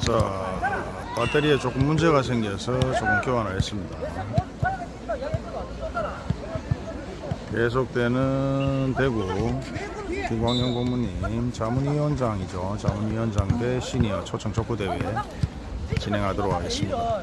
자 배터리에 조금 문제가 생겨서 조금 교환을 했습니다. 계속되는 대구 김광현 고문님 자문위원장이죠. 자문위원장 대 시니어 초청 족구대회 진행하도록 하겠습니다.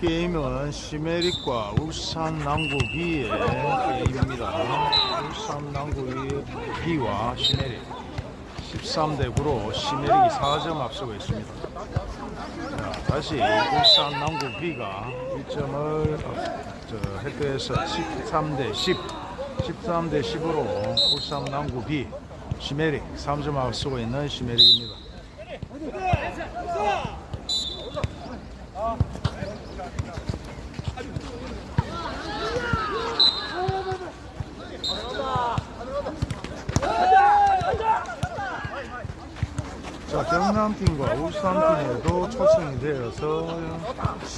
게임은 시메릭과 울산 남구비의 게임입니다. 울산 남구비와 시메릭 13대 9로 시메릭이 4점 앞서고 있습니다. 자, 다시 울산 남구비가 1점을 획득해서 13대 10, 13대 10으로 울산 남구비 시메릭 3점 앞서고 있는 시메릭입니다. 자, 경남팀과 울산팀에도 초청이 되어서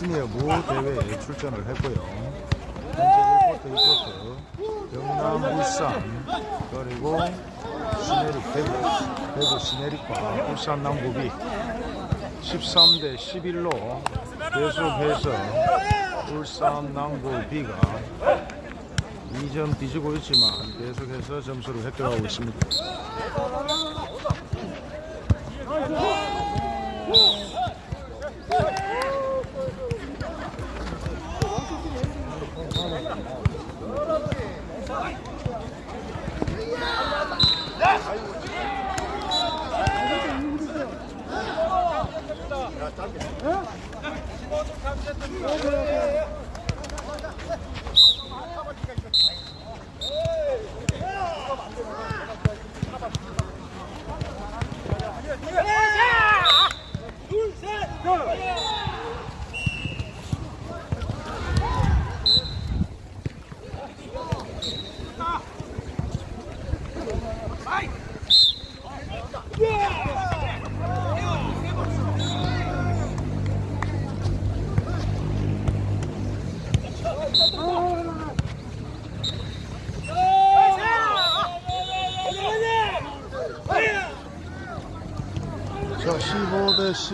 시니어 무 대회에 출전을 했고요. 현재 1쿼터, 2쿼터, 경남, 울산, 그리고 시내릭 대구, 대구 시내릭과 울산 남구비 13대 11로 계속해서 울산 남구비가 2점 뒤지고 있지만 계속해서 점수를 획득하고 있습니다. 자,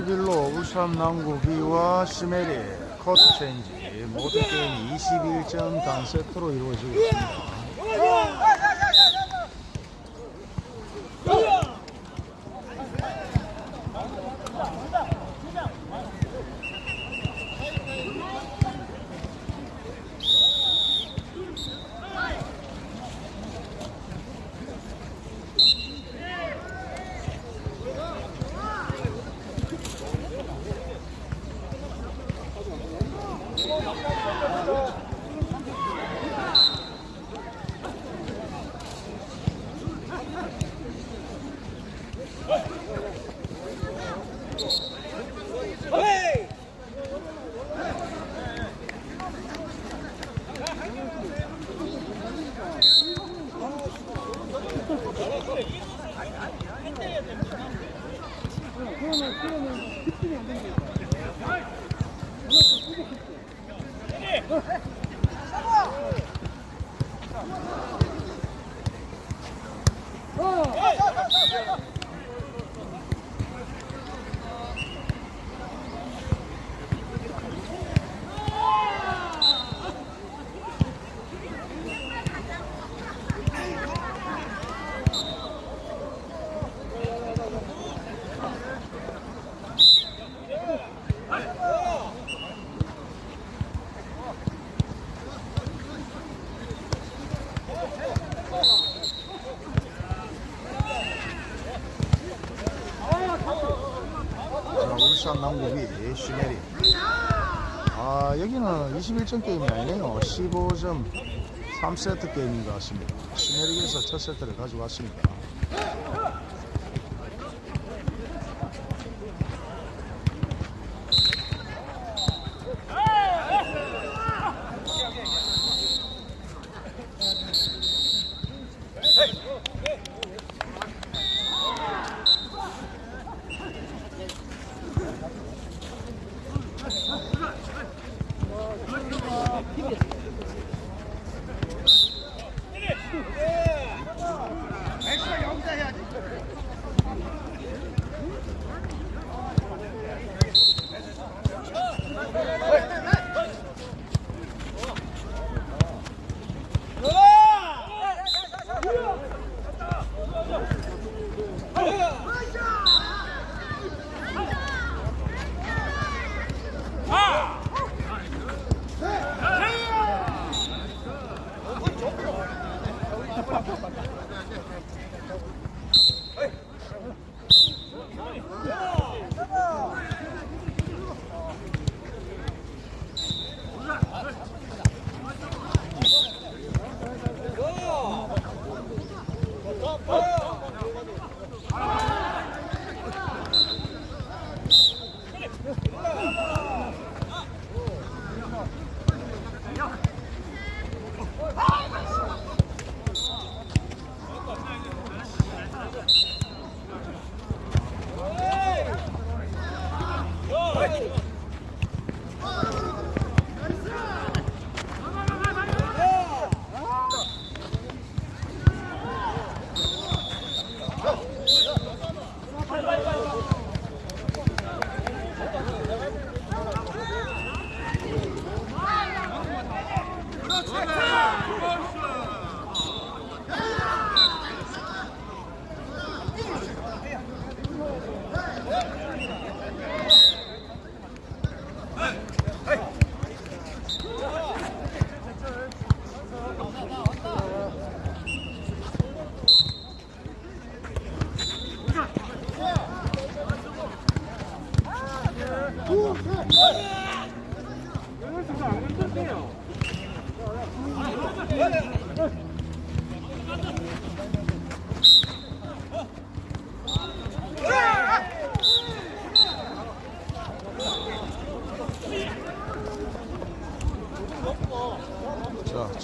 11로 울산 남구비와 시메리 커트 체인지 모든 게임이 21점 단 세트로 이루어지고 있습니다. 자, 울산 남구비 시메리. 아, 여기는 21점 게임이 아니네요. 15점 3세트 게임인 것 같습니다. 시메리에서 첫 세트를 가져왔습니다.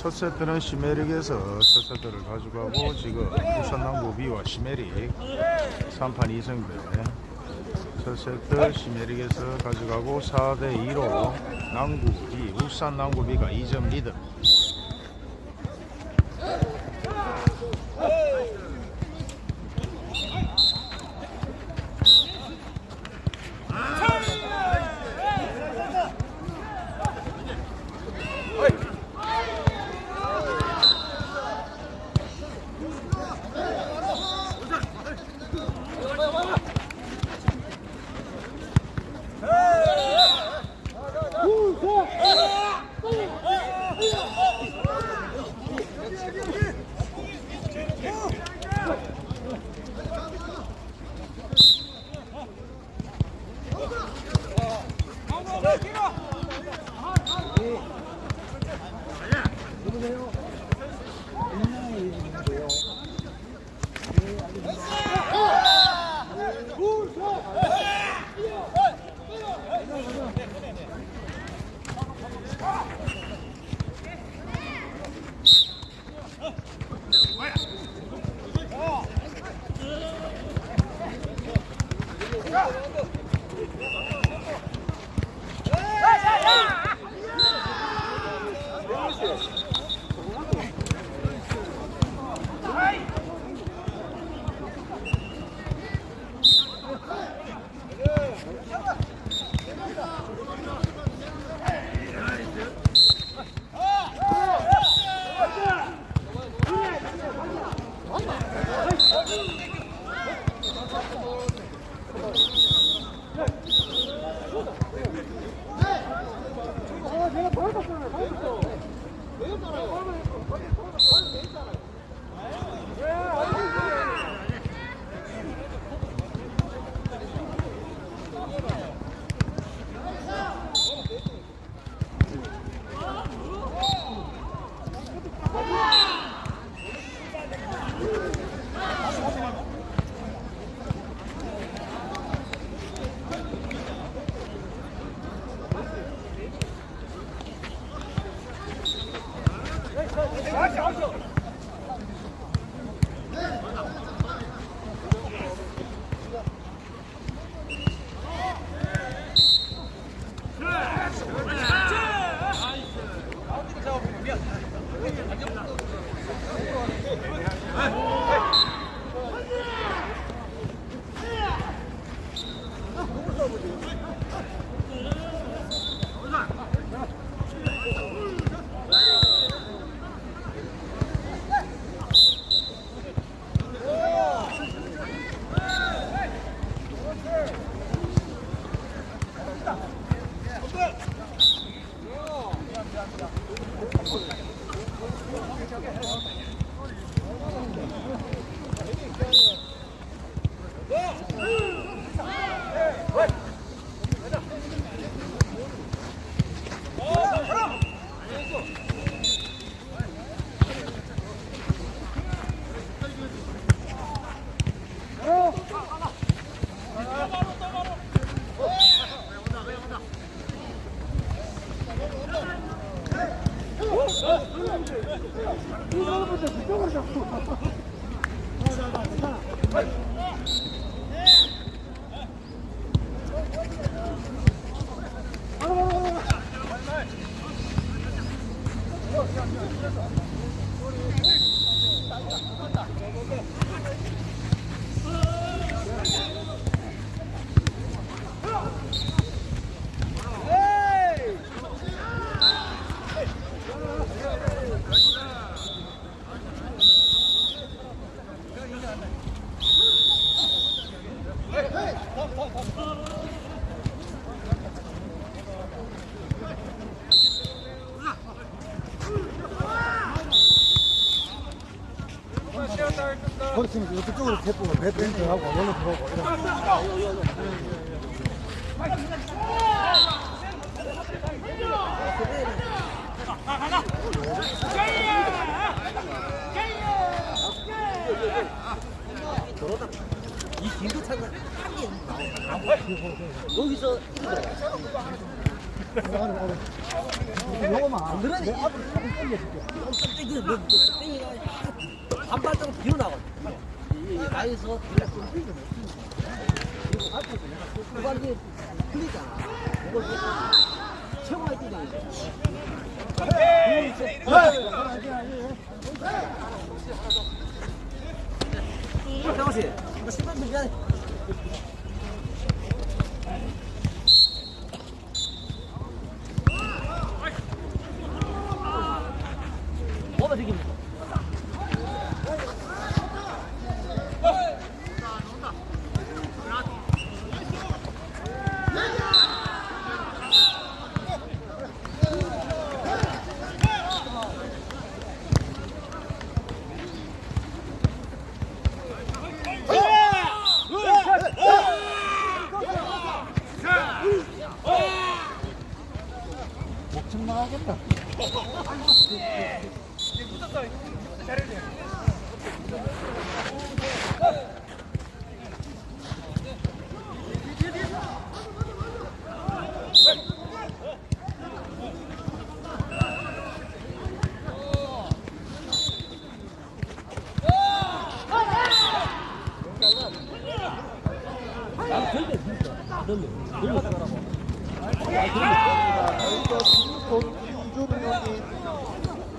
첫 세트는 시메릭에서 첫 세트를 가져가고 지금 부산남부 B와 시메릭 3판 2승대 첫 세트 시메릭에서 가져가고 4대 2로 남구 B, 울산 남구 B가 2점 리드 팀 이렇게 쪽으로 대포 배트인트 하고 여기로 들어오고 이런.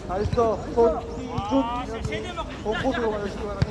알써 손, 이준, 공포수로 가주시기 바랍니다.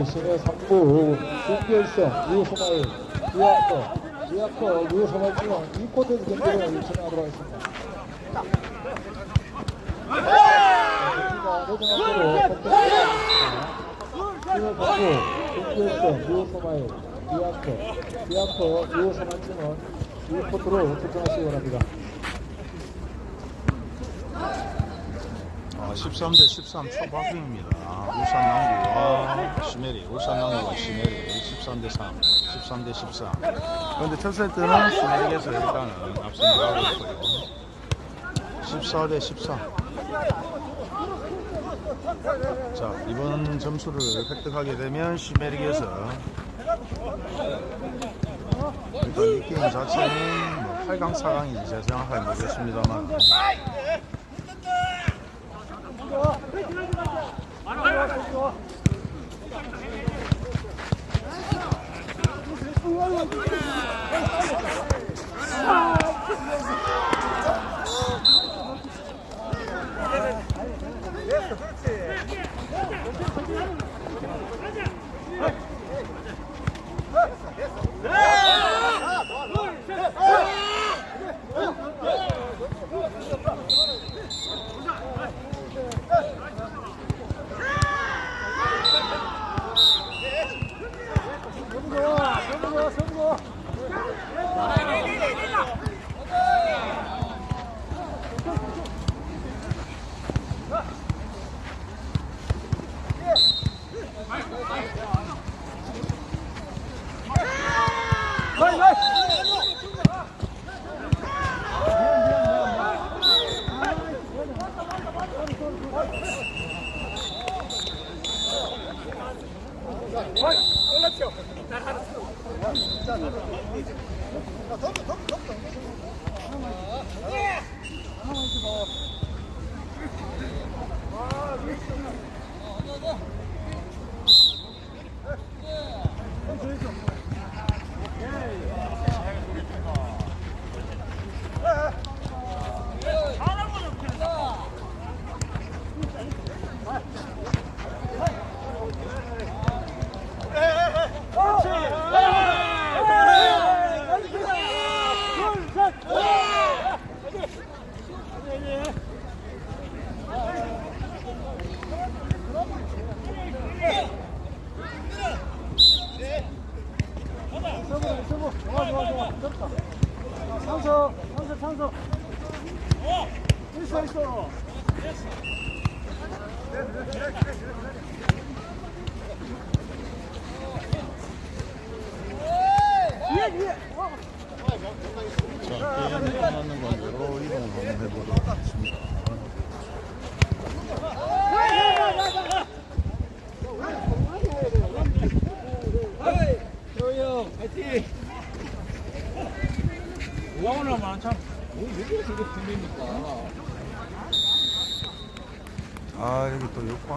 열심의 3부 준결승 유소마일 유아커 유아커 유소마일 중은 2쿼터 경기를 진행하도록 하겠습니다. 경기가 내정하도록 선택했습니다. 1월 3부 준결승 유소마일 유아커 유아커 유소마일 중은 2쿼터로 출전하시기 바랍니다. 아, 13대 13 초박빙입니다. 울산 남구와 시메리, 울산 남구와 시메리 13대 3, 13대 13. 그런데 첫 세트는 시메리에서 일단은 앞서 나가고 있고요. 14대 14. 자, 이번 점수를 획득하게 되면 시메리에서 일단 이 게임 자체는 뭐 8강, 4강인지 제가 정확하게 모르겠습니다만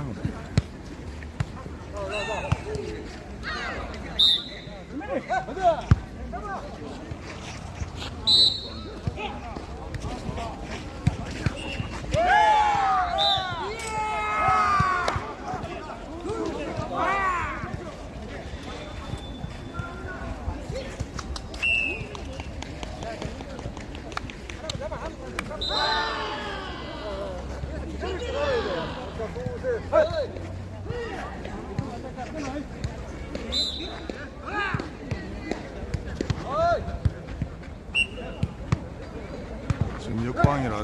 problem.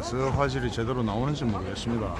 저 화질이 제대로 나오는지 모르겠습니다.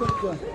일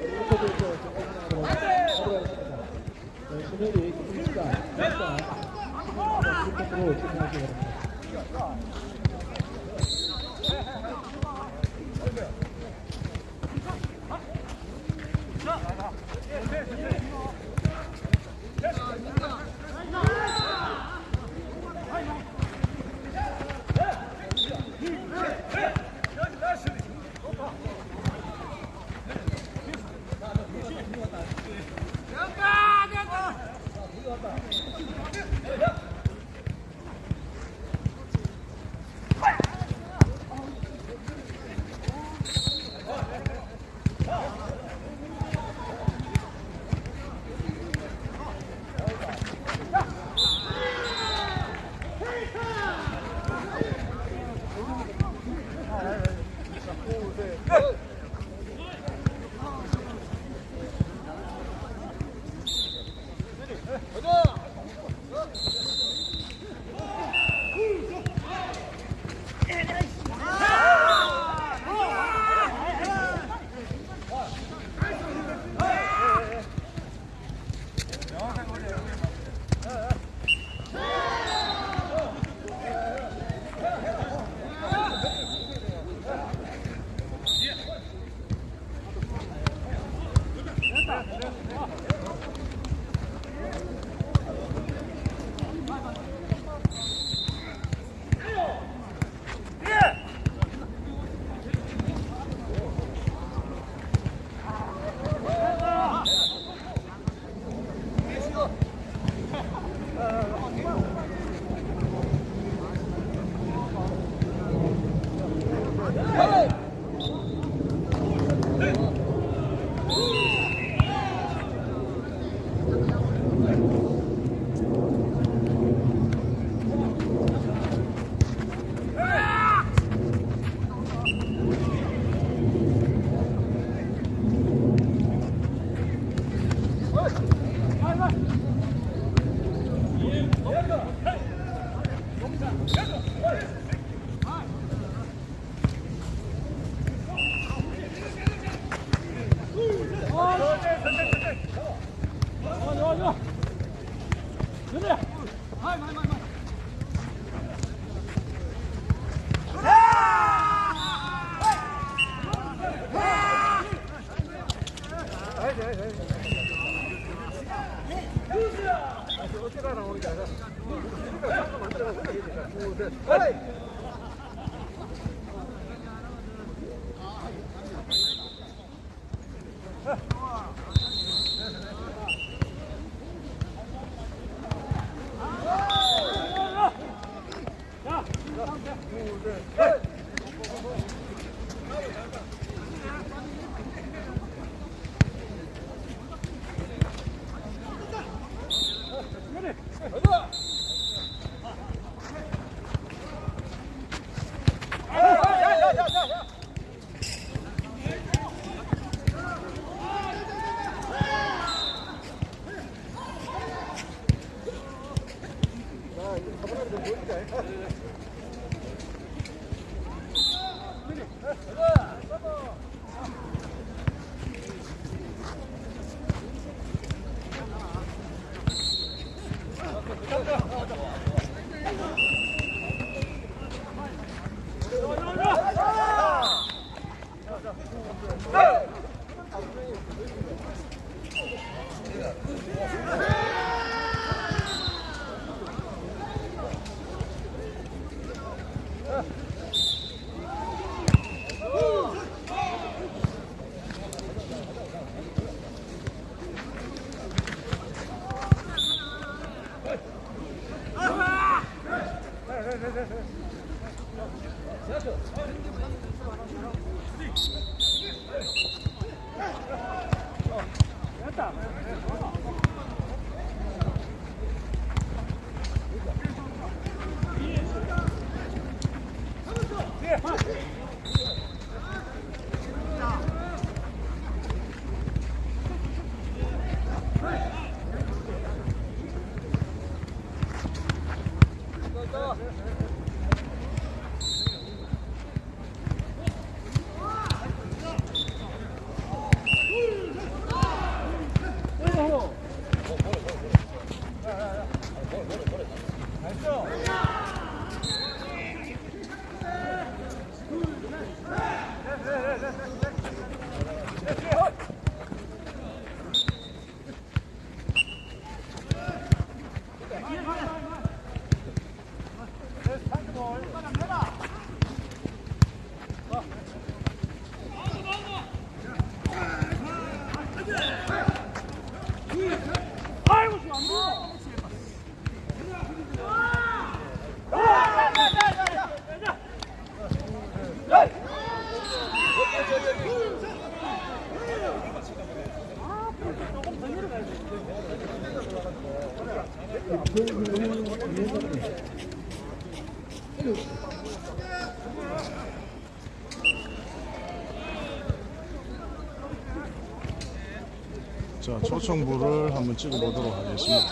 자, 초청부를 한번 찍어보도록 하겠습니다.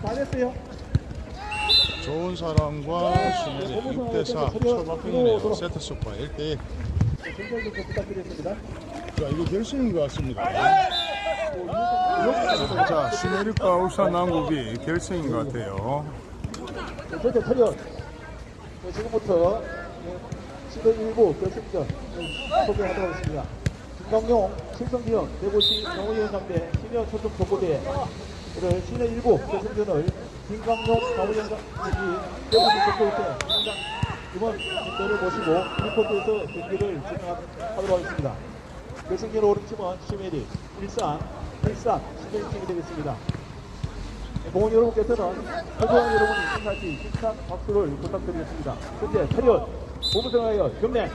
다 됐어요. 좋은 사람과 신혜리 6대4 초박빙이네요. 세트 스코어 1대1. 정찰 좀 부탁드리겠습니다. 자, 이거 결승인 것 같습니다. 자, 신혜리과 울산 남구비 결승인 것 같아요. 지금부터 네, 11일부 결승전 네, 소개하도록 하겠습니다. 김광용, 신성기영, 대구시 정의원 상대 시니어 초등 오늘 시내 일부 결승전을 김광용, 정의원 상대 동부대 팀장 이번 대를 모시고 리포트에서 경기를 진행하도록 하겠습니다. 결승전 오른 팀은 시메리, 일산, 일산, 시메리 팀이 되겠습니다. 공원 여러분께서는 활동한 여러분이 인사시 힘찬 박수를 부탁드리겠습니다. 현재 차렷 보무생하여 경례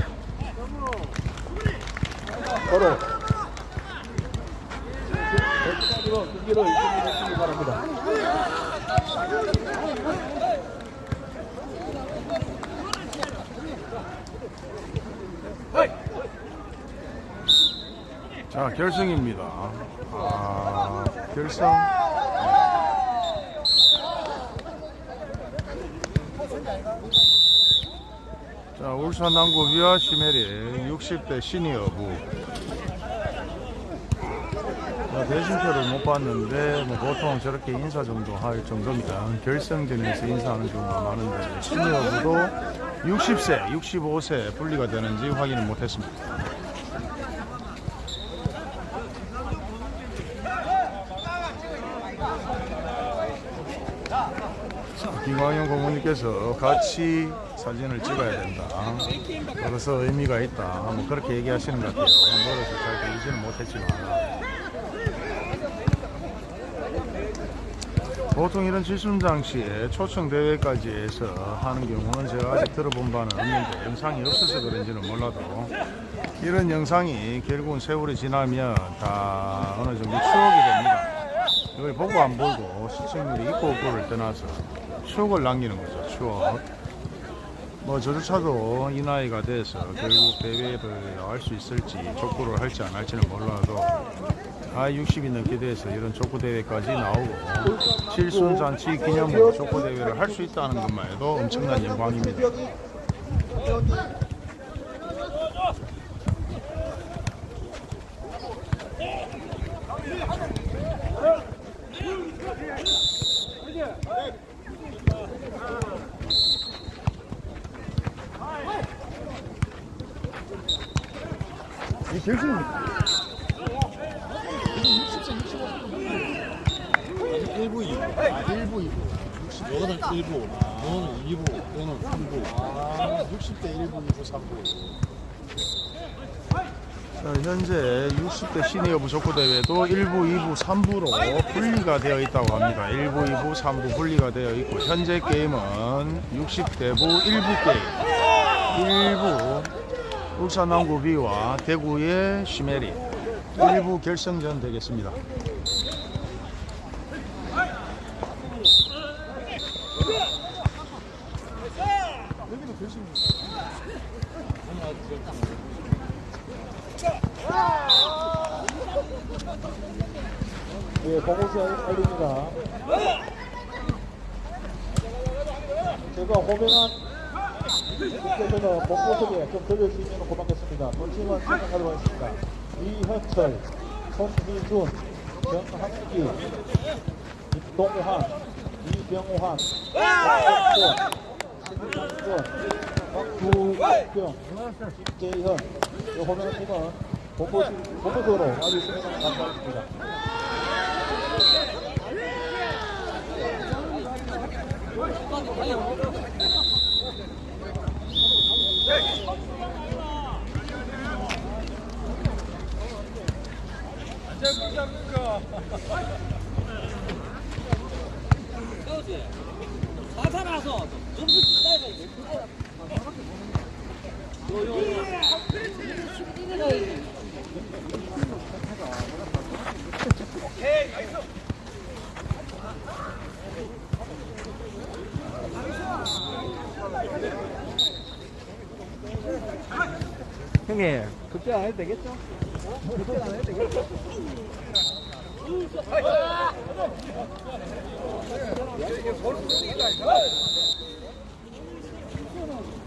서로 백시간으로 경기를 진행해주시기 바랍니다. 자, 결승입니다. 아, 결승. 자, 울산 남구비와 시메리 60대 시니어부. 어, 대진표를 못 봤는데 뭐 보통 저렇게 인사 정도 할 정도면 결승전에서 인사하는 경우가 많은데 시니어부도 60세, 65세 분리가 되는지 확인을 못했습니다. 김광현 고모님께서 같이 사진을 찍어야 된다. 그래서 의미가 있다. 뭐 그렇게 얘기하시는 것 같아요. 멀어서 잘 들리지는 못했지만. 보통 이런 질순장 시에 초청 대회까지 해서 하는 경우는 제가 아직 들어본 바는 없는데 영상이 없어서 그런지는 몰라도 이런 영상이 결국은 세월이 지나면 다 어느 정도 추억이 됩니다. 이걸 보고 안 보고 시청률이 있고 없고를 떠나서 추억을 남기는 거죠. 추억. 뭐 저조차도 이 나이가 돼서 결국 대회를 나갈 수 있을지 족구를 할지 안 할지는 몰라도 아 60이 넘게 돼서 이런 족구 대회까지 나오고 칠순잔치 기념으로 족구 대회를 할 수 있다는 것만 해도 엄청난 영광입니다. 이 결승입니다. 1부, 2부. 아, 1부, 2부. 60, 너는 1부, 너는 2부, 너는 3부. 아, 60대 1부, 2부, 3부. 자, 현재 60대 시니어 부 족구 대회도 1부, 2부, 3부로 분리가 되어 있다고 합니다. 1부, 2부, 3부 분리가 되어 있고 현재 게임은 60대부 1부 게임. 1부 울산 남구 B와 대구의 시메리 1부 결승전 되겠습니다. 예, 공호수 알립니다. 제가 호명한 분께서는 본모습에 좀 들려주시면 고맙겠습니다. 본심은 생각하도록 하겠습니다. 이현철, 손희준, 정한기, 김동환, 이병환, 박덕권, 신상권, 박두경, 김재현, 이 호명한 팀은 본모습, 본모습으로 와주시면 감사하겠습니다. 그렇지. 사살아서 점수 기다려야 돼. 요, 요, 요. 형님, 그때 안 해도 되겠죠? 그때 안 해도 되겠죠? 가면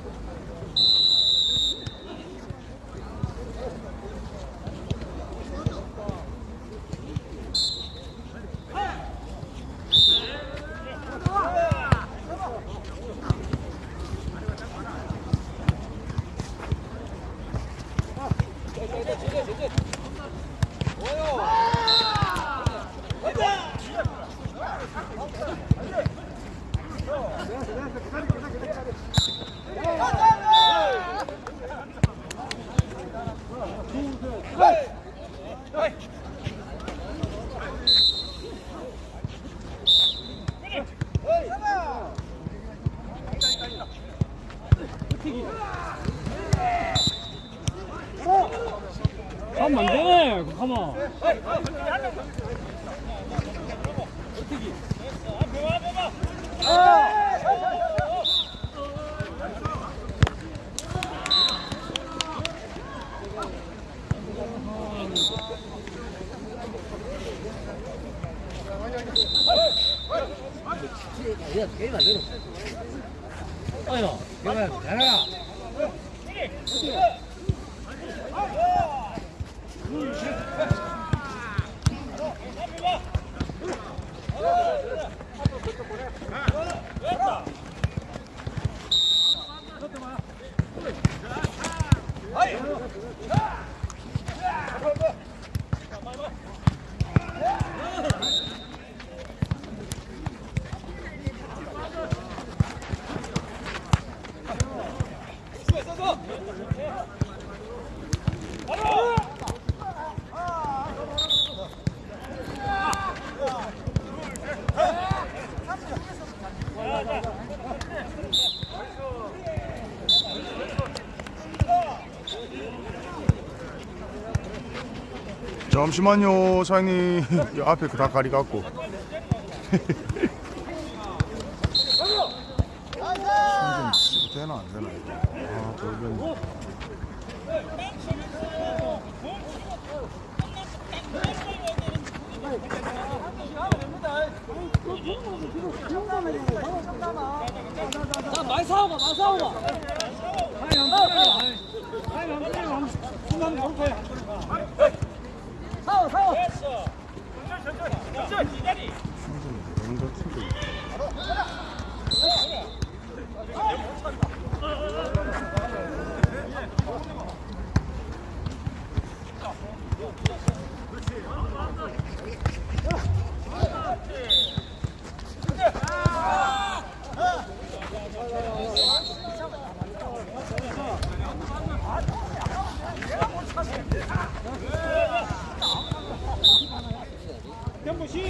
잠시만요 사장님 이 앞에 그다 가리 갖고 되나 안 되나 아 돌변 자, 많이 싸워봐, 많이 싸워봐. 싸워, 싸워. 충 전이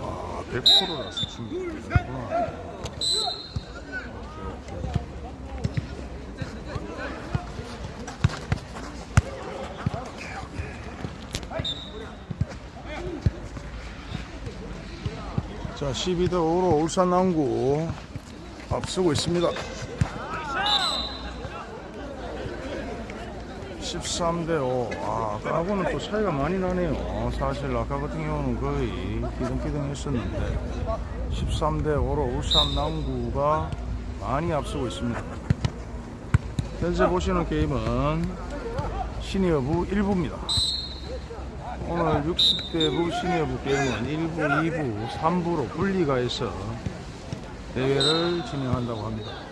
아 100%라서 충전이 되구나 자 12대 5로 울산 남구 앞서고 있습니다 13대 5 아, 아까하고는 또 차이가 많이 나네요. 사실 아까 같은 경우는 거의 기등기등 했었는데 13대 5로 울산 남구가 많이 앞서고 있습니다. 현재 보시는 게임은 시니어부 1부입니다. 오늘 60대 부 시니어부 게임은 1부, 2부, 3부로 분리가 해서 대회를 진행한다고 합니다.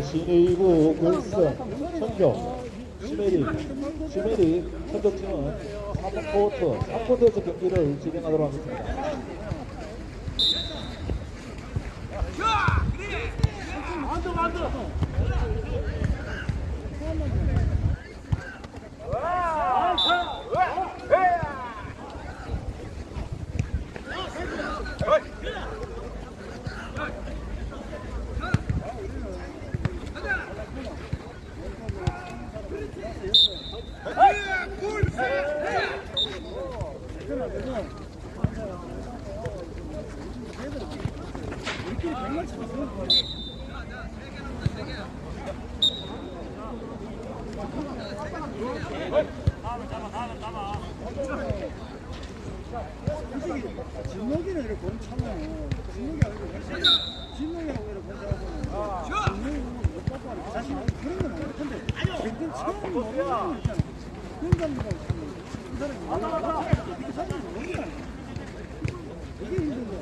네, 신의부 결승 청경 시메리 시메리 청경팀은 3쿼터 3쿼터에서 경기를 진행하도록 하겠습니다. 진목이는 이렇게 본참은 진목이 아니고 진목이라고 이렇게 본참은 진목이 못 뽑아 사실 그런 건 아니야 근데 근데 처음 모르는 거 있잖아 그런 사람이 이렇게 사람이 모르는 거 아니야 이게 힘든 거야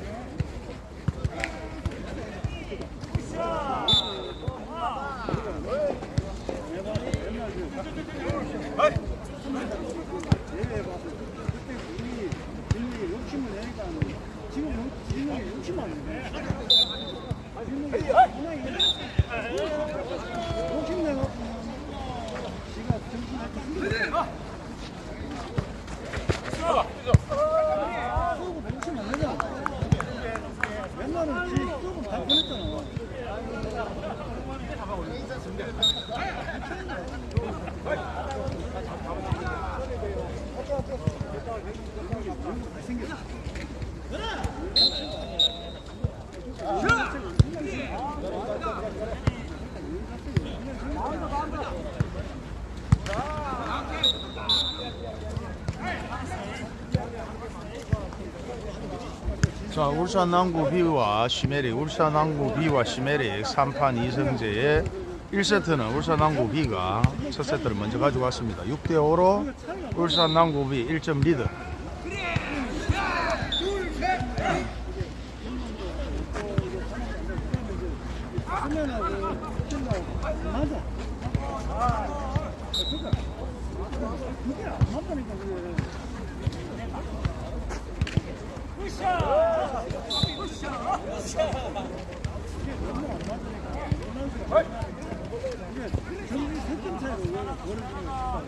예외 봐서 그때 우리 진목이 욕심을 내니까 지금 욕- 진목이 욕심 아니야 진목이 워낙 욕심 내갖고 지가 정신 할때 힘들어 쏘고 욕심 안 내잖아 옛날은 지 조금 다 보냈잖아 자, 울산 남구 B와 시메릭, 울산 남구 B와 시메릭 3판 2승제의 1세트는 울산 남구 B가 첫 세트를 먼저 가지고 왔습니다. 6대 5로 울산 남구 B 1점 리드. 수면하고 뛴다고 맞아 그러니까 그게 안 맞다니까 그게 경기 세점 차이로 벌어지는 거야.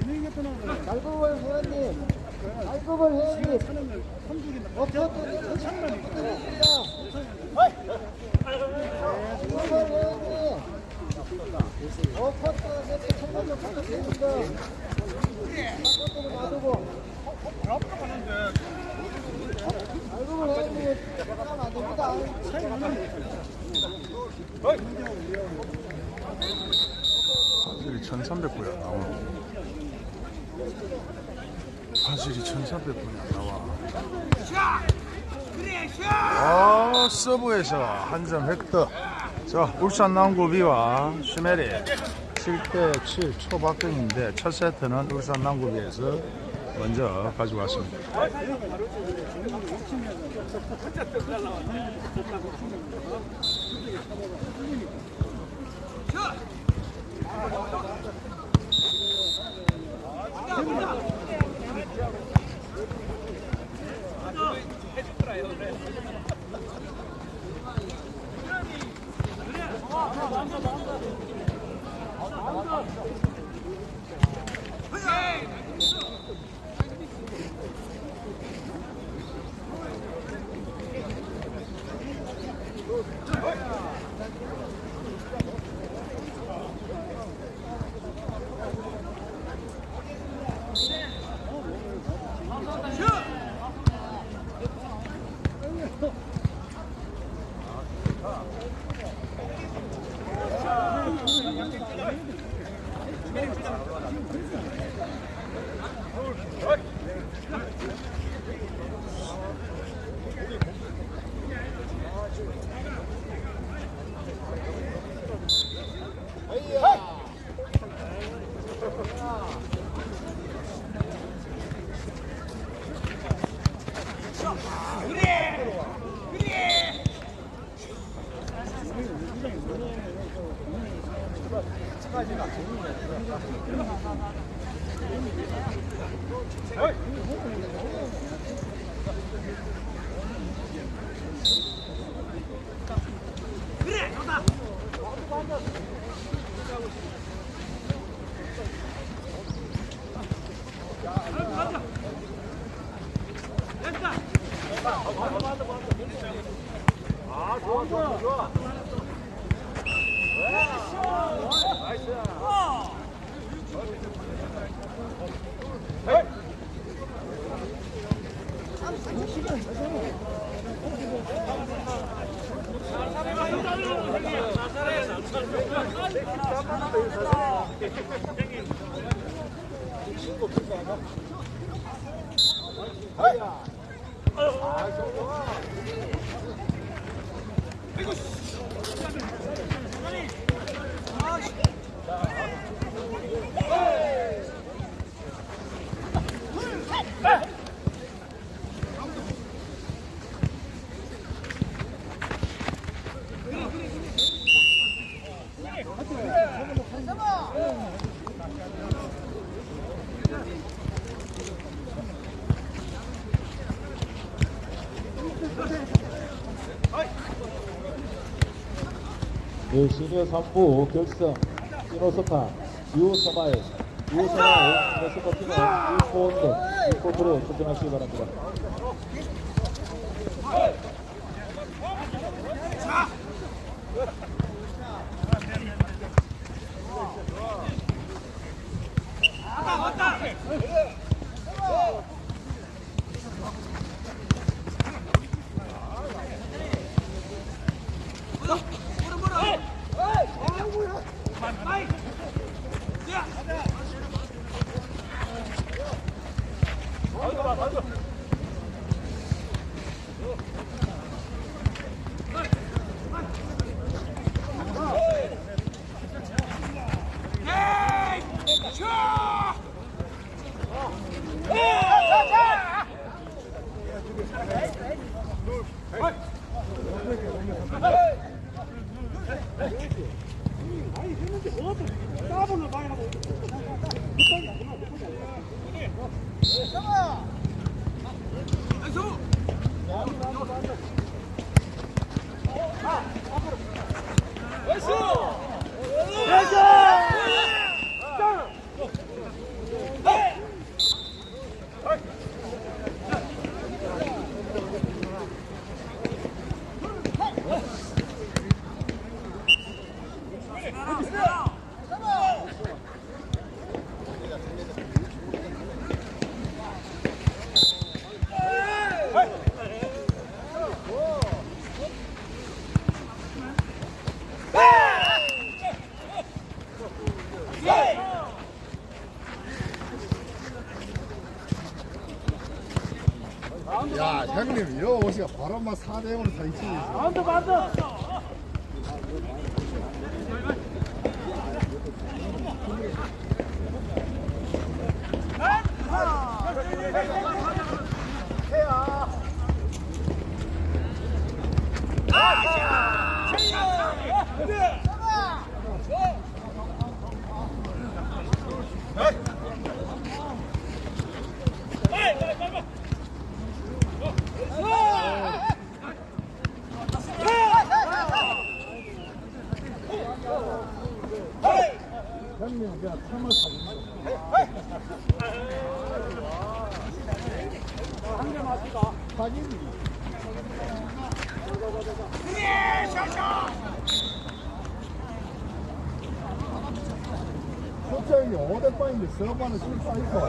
진행이 끝나고 알고볼 회원님, 알고볼 회원님, 하는 걸 삼중이 어퍼트 창만이 알고볼 회원님, 어퍼트 세트 청소년 부탁드립니다. 어퍼트는 놔두고. 알고볼 회원님, 하면 안 됩니다. 차이 나는 화질이 1300불이 안 나와. 화질이 1300불이 안 나와. 아, 서브에서 한 점 획득. 자, 울산 남구 B와 슈메리 7대 7 초박경인데 첫 세트는 울산 남구 B에서 먼저 가지고 왔습니다. 네, 시니어 3부 결승 시노스파 유서마의 유서마의 스포티는 1포인트 1포트로 출전하시기 바랍니다. 야 형님 여기 오시가 막 4대 0으로 다 이치지 형님 one is really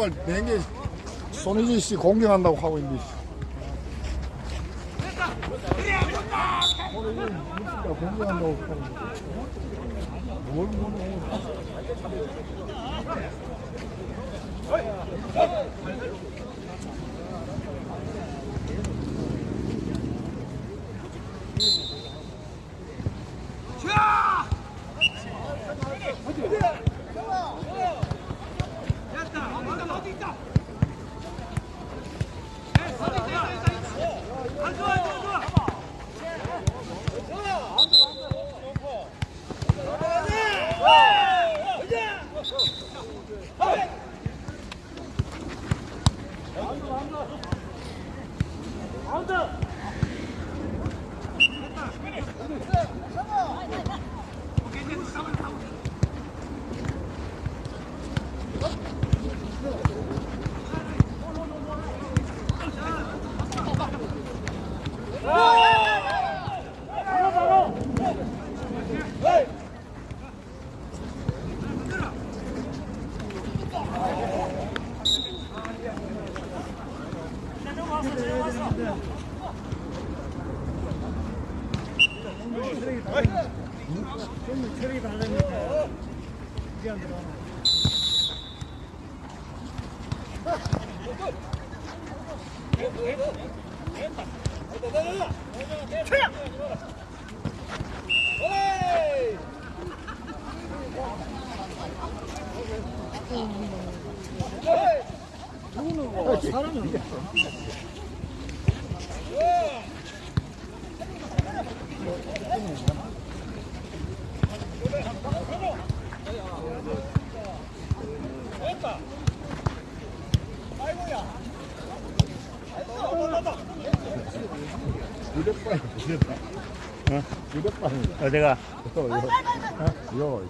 그 양말 냉게 손희진 씨 공격한다고 하고 있는데. 유력발, 유력발. 어? 유력발. 어디가? 이거. 어? 이거.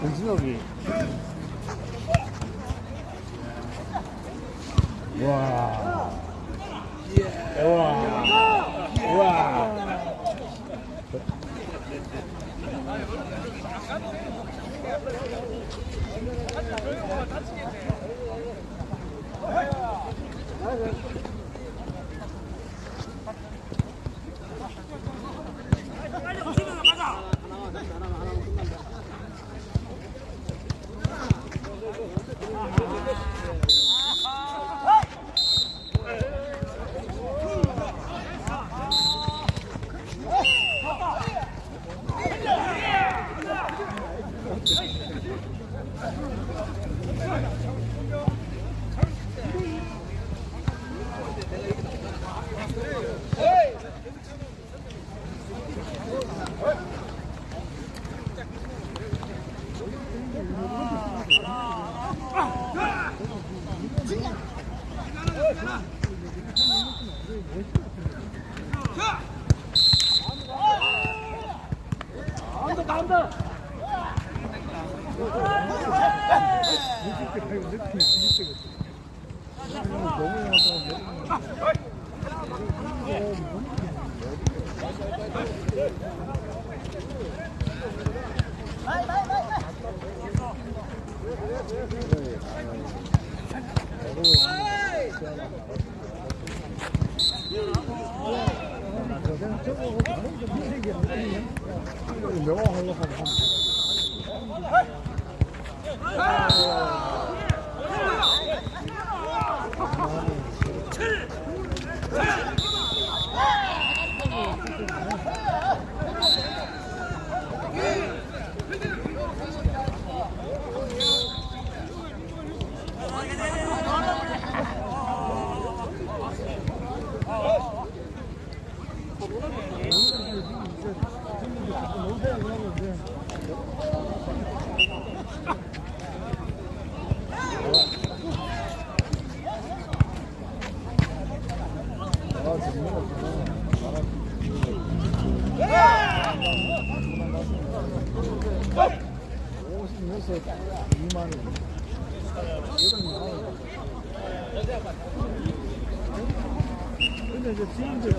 정신욱이 와. 우와 우와 하면 seen this.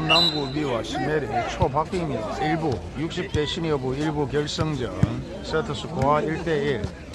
자, 울산 남구비와 시메리 초박빙입니다. 1부 60대 시니어부 1부 결승전 세트 스코어 1대1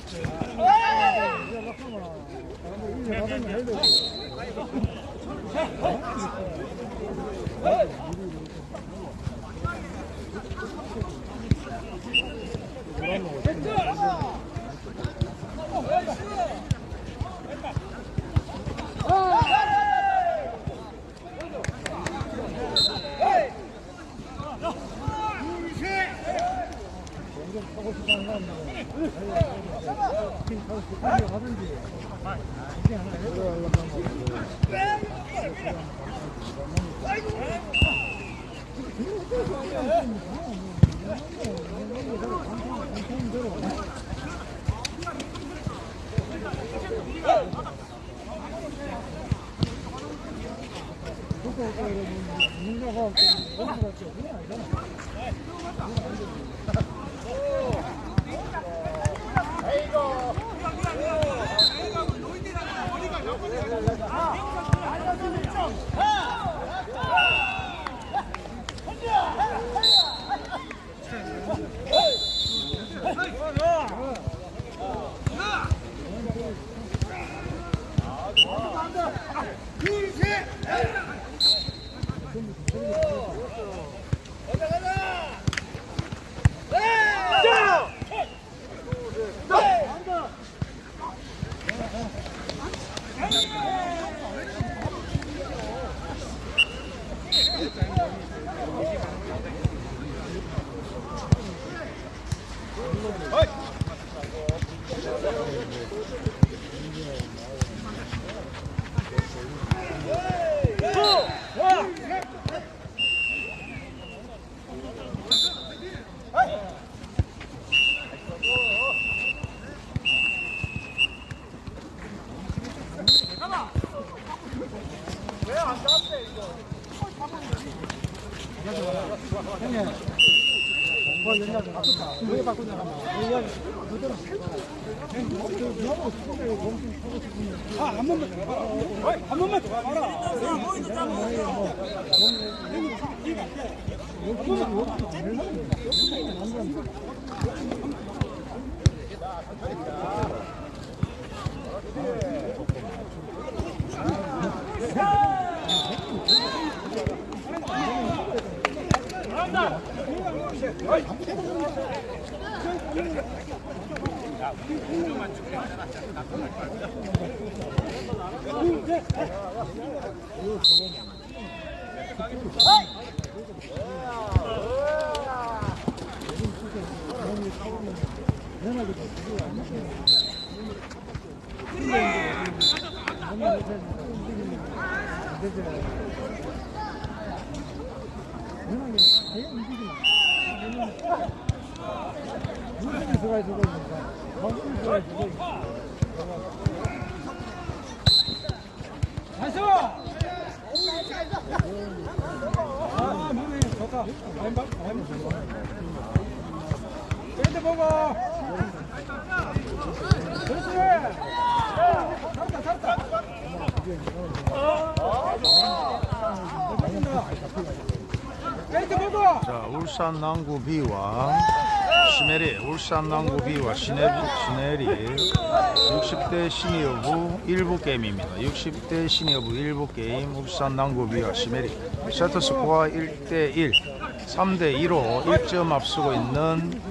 울산 남구 B와 시내리, 울산 남구 B와 시내리, 시내리. 60대 시니어부 1부 게임입니다. 60대 시니어부 1부 게임 울산 남구 B와 시내리. 세트 스코어 1대1 3대2로 1점 앞서고 있는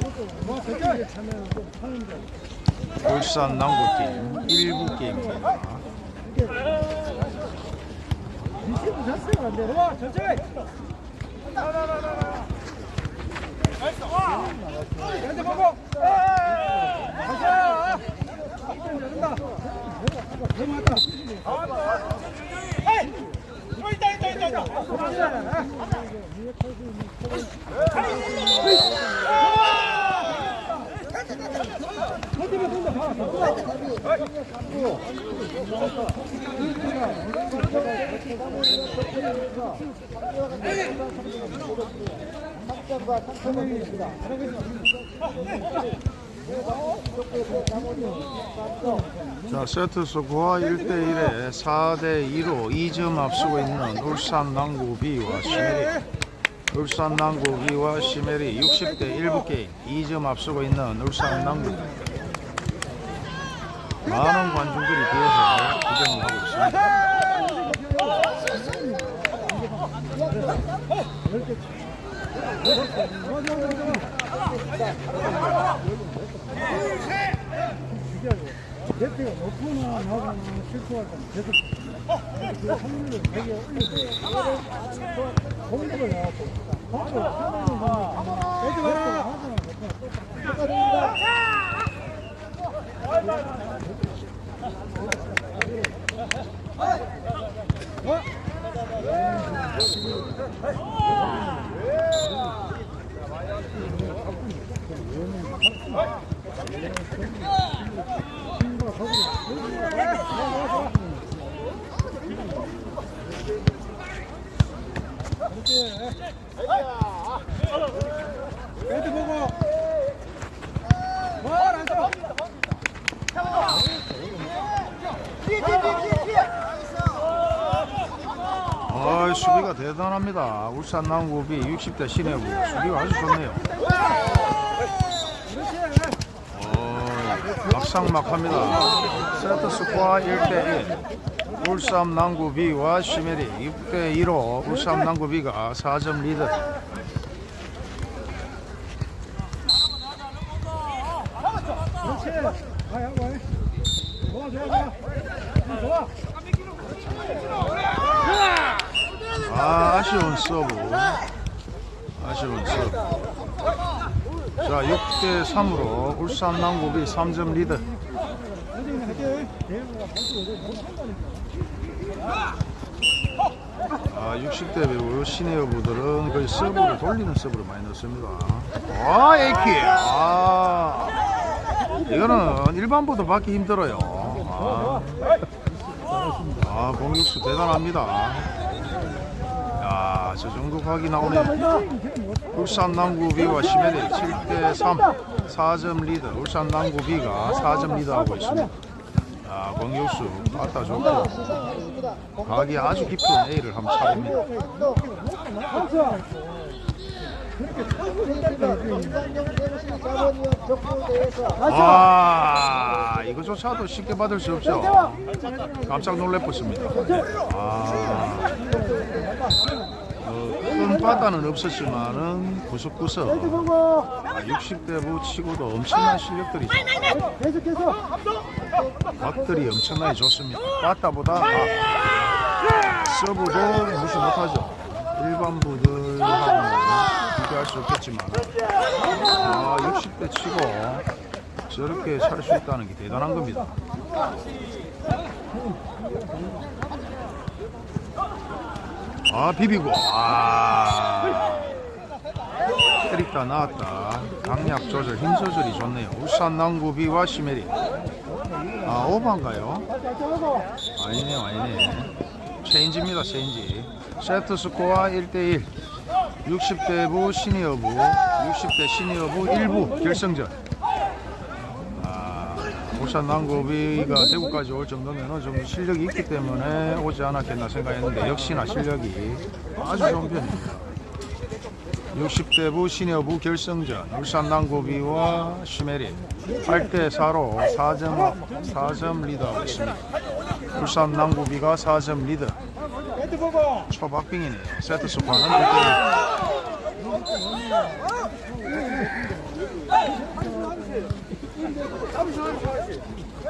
울산 남구팀 1부 게임입니다. 자체 가 있다, 있다, 있다. 자, 세트 스코어 1대1에 4대2로 2점 앞서고 있는 울산 남고비와 시메리. 울산 남고비와 시메리 60대 1부 게임 2점 앞서고 있는 울산 남고비. 많은 관중들이 뒤에서 구경을 하고 있습니다. 대표가 높거나 나거나 실수할 때는 계속 그 확률을 되게 올리고 공격을 해갖고 공격을 하는 거는 애들 하거나 못하나 애들 보고 뭘 앉아 아, 수비가 대단합니다. 울산 남고비 60대 신해부 수비가 아주 좋네요. 어, 막상막합니다. 세트 스코어 1대1. 울산 남고비와 시메리 6대2로 울산 남고비가 4점 리드. 그렇지 아, 아쉬운 서브. 아쉬운 서브. 자, 6대 3으로 울산 남구 B 3점 리드. 아, 60대 부 시니어부들은 거의 서브를 돌리는 서브를 많이 넣습니다. 아, A킥. 아, 이거는 일반보다 받기 힘들어요. 아, 아 공격수 대단합니다. 야, 저 정도 각이 나오네. 울산 남구 B와 시메리 7대 3, 4점 리드. 울산 남구 B가 4점 리드하고 있습니다. 아, 공격수 갖다 좋고 각이 아주 깊은 A를 한번 차봅니다. 아, 이거조차도 쉽게 받을 수 없죠. 깜짝 놀래었습니다. 아, 바다는 없었지만은 구석구석 아, 60대부 치고도 엄청난 실력들이죠. 계속해서 각들이 엄청나게 좋습니다. 바다보다 각, 서브도 무시 못하죠. 일반 부들하고는 비교할 수 없겠지만 아 60대 치고 저렇게 찰 수 있다는 게 대단한 겁니다. 아 비비고. 아. 때리다 나왔다. 강약 조절 힘 조절이 좋네요. 울산 남구 비와 시메리. 아 오반가요? 아니네요 아니네. 체인지입니다 체인지. 세트 스코어 1대1 60대 부 시니어부 60대 시니어부 1부 결승전 아, 울산 남구 B가 대구까지 올 정도면 어느 정도 실력이 있기 때문에 오지 않았겠나 생각했는데 역시나 실력이 아주 좋은 편입니다. 60대부 시니어부 결승전 울산 남구 B와 시메리 8대4로 4점, 4점 리드하고 있습니다. 울산 남고비가 4점 리드. 초박빙이네요. 세트 스코어는 1대1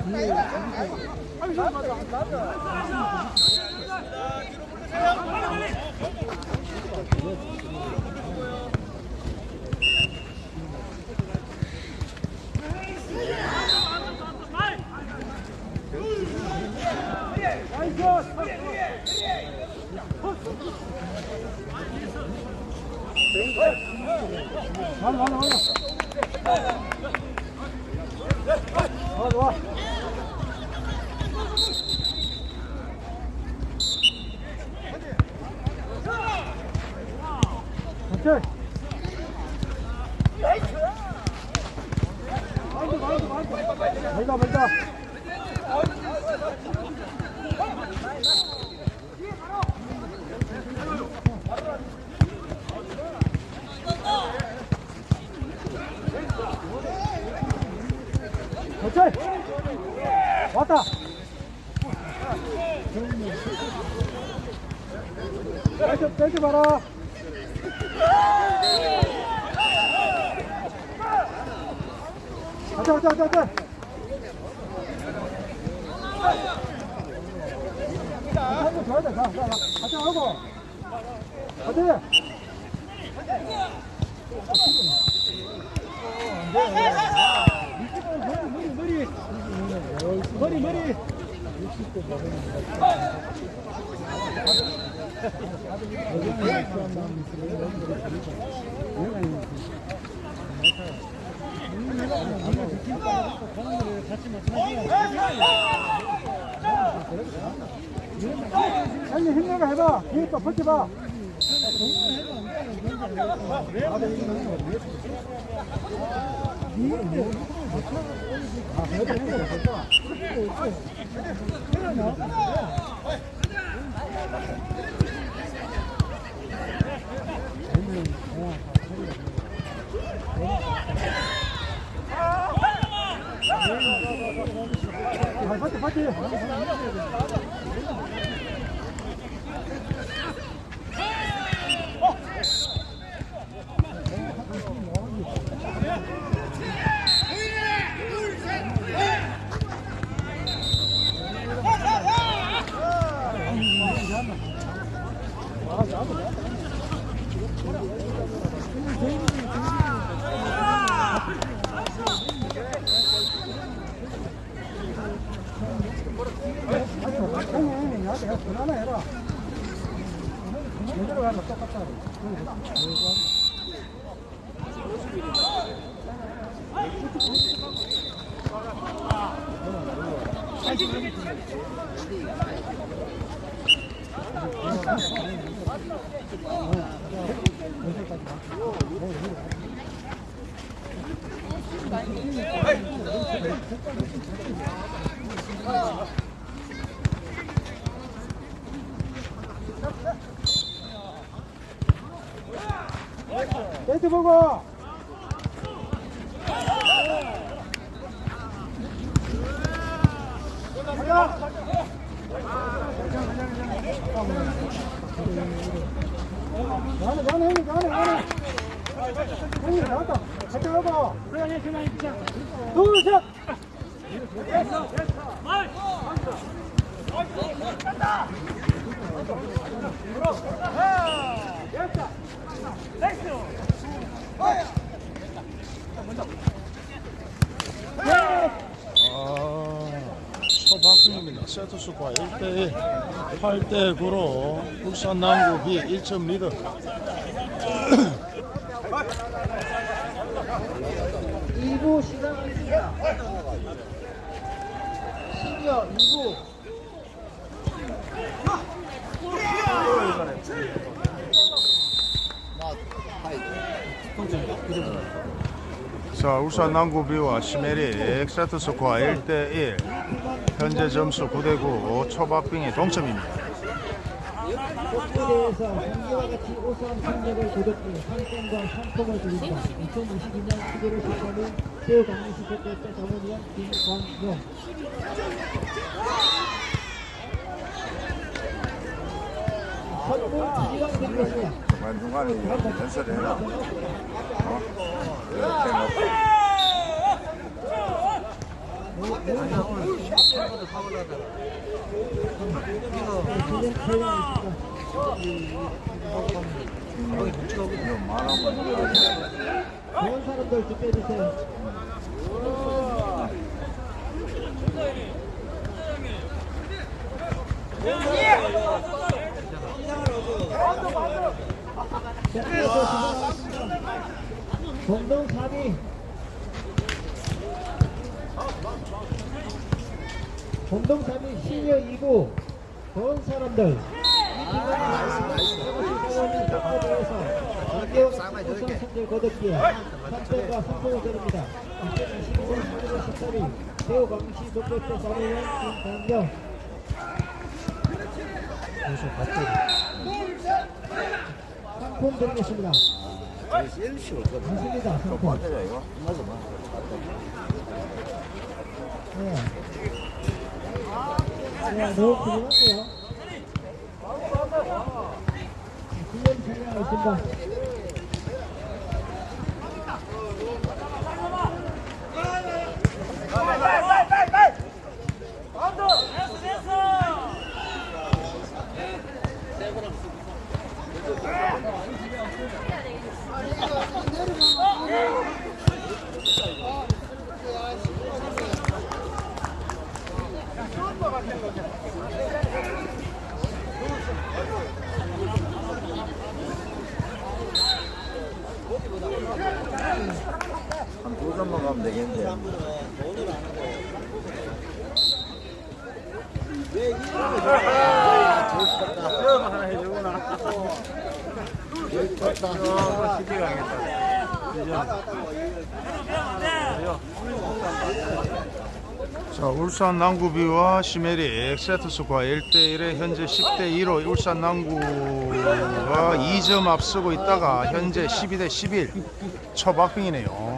자 좋아 좋아 오케이 멀다 멀다 왔다 뺄지 뺄지 마라 가자 가자 가자 가자 한번 줘야 돼. 가, 가, 가. 가자 하고. 가자. 머리, 머리, 머리. 머리, 머리. 아니 힘내가 해봐. 뒤에 또 버텨봐. 아, 버텨, 버텨. 형님, 초박입니다. 세트 스코어 1대 8대 9로 울산 남구 B 1점 리드. 이부 시작하겠습니다. 시니어 2부. 자, 울산 남구 B와 시메릭 세트 스코어 1대 1. 현재 점수 9대 9. 초박빙이 동점입니다. 꽃길에서 상계와 같이 우수한 상력을 거뒀고 상품과 상품을 드린다. 2022년 11월 13일 새우 강릉시 대표자 자문위원 김광용. 중간중간에 연설해라. 어? 이렇게 놓고. 지금 대회가 있습니다. 좋은 사람들 좀 빼주세요. 공동 4위 공동 3위 시니어 2부 좋은 사람들 우선 선제 거뒀기에 3점과 상품을 드립니다 2025년 11월 14일 대우 광시 독백대 사무원 김강경 상품 드리겠습니다 맞습니다 상품 네. 네, 궁금한데요. 훈련 진행하겠습니다. 두 되겠는데. 자, 울산 남구비와 시메릭 세트스코어 1대1에 현재 10대2로 울산 남구가 2점 앞서고 있다가 현재 12대 11 초박빙이네요.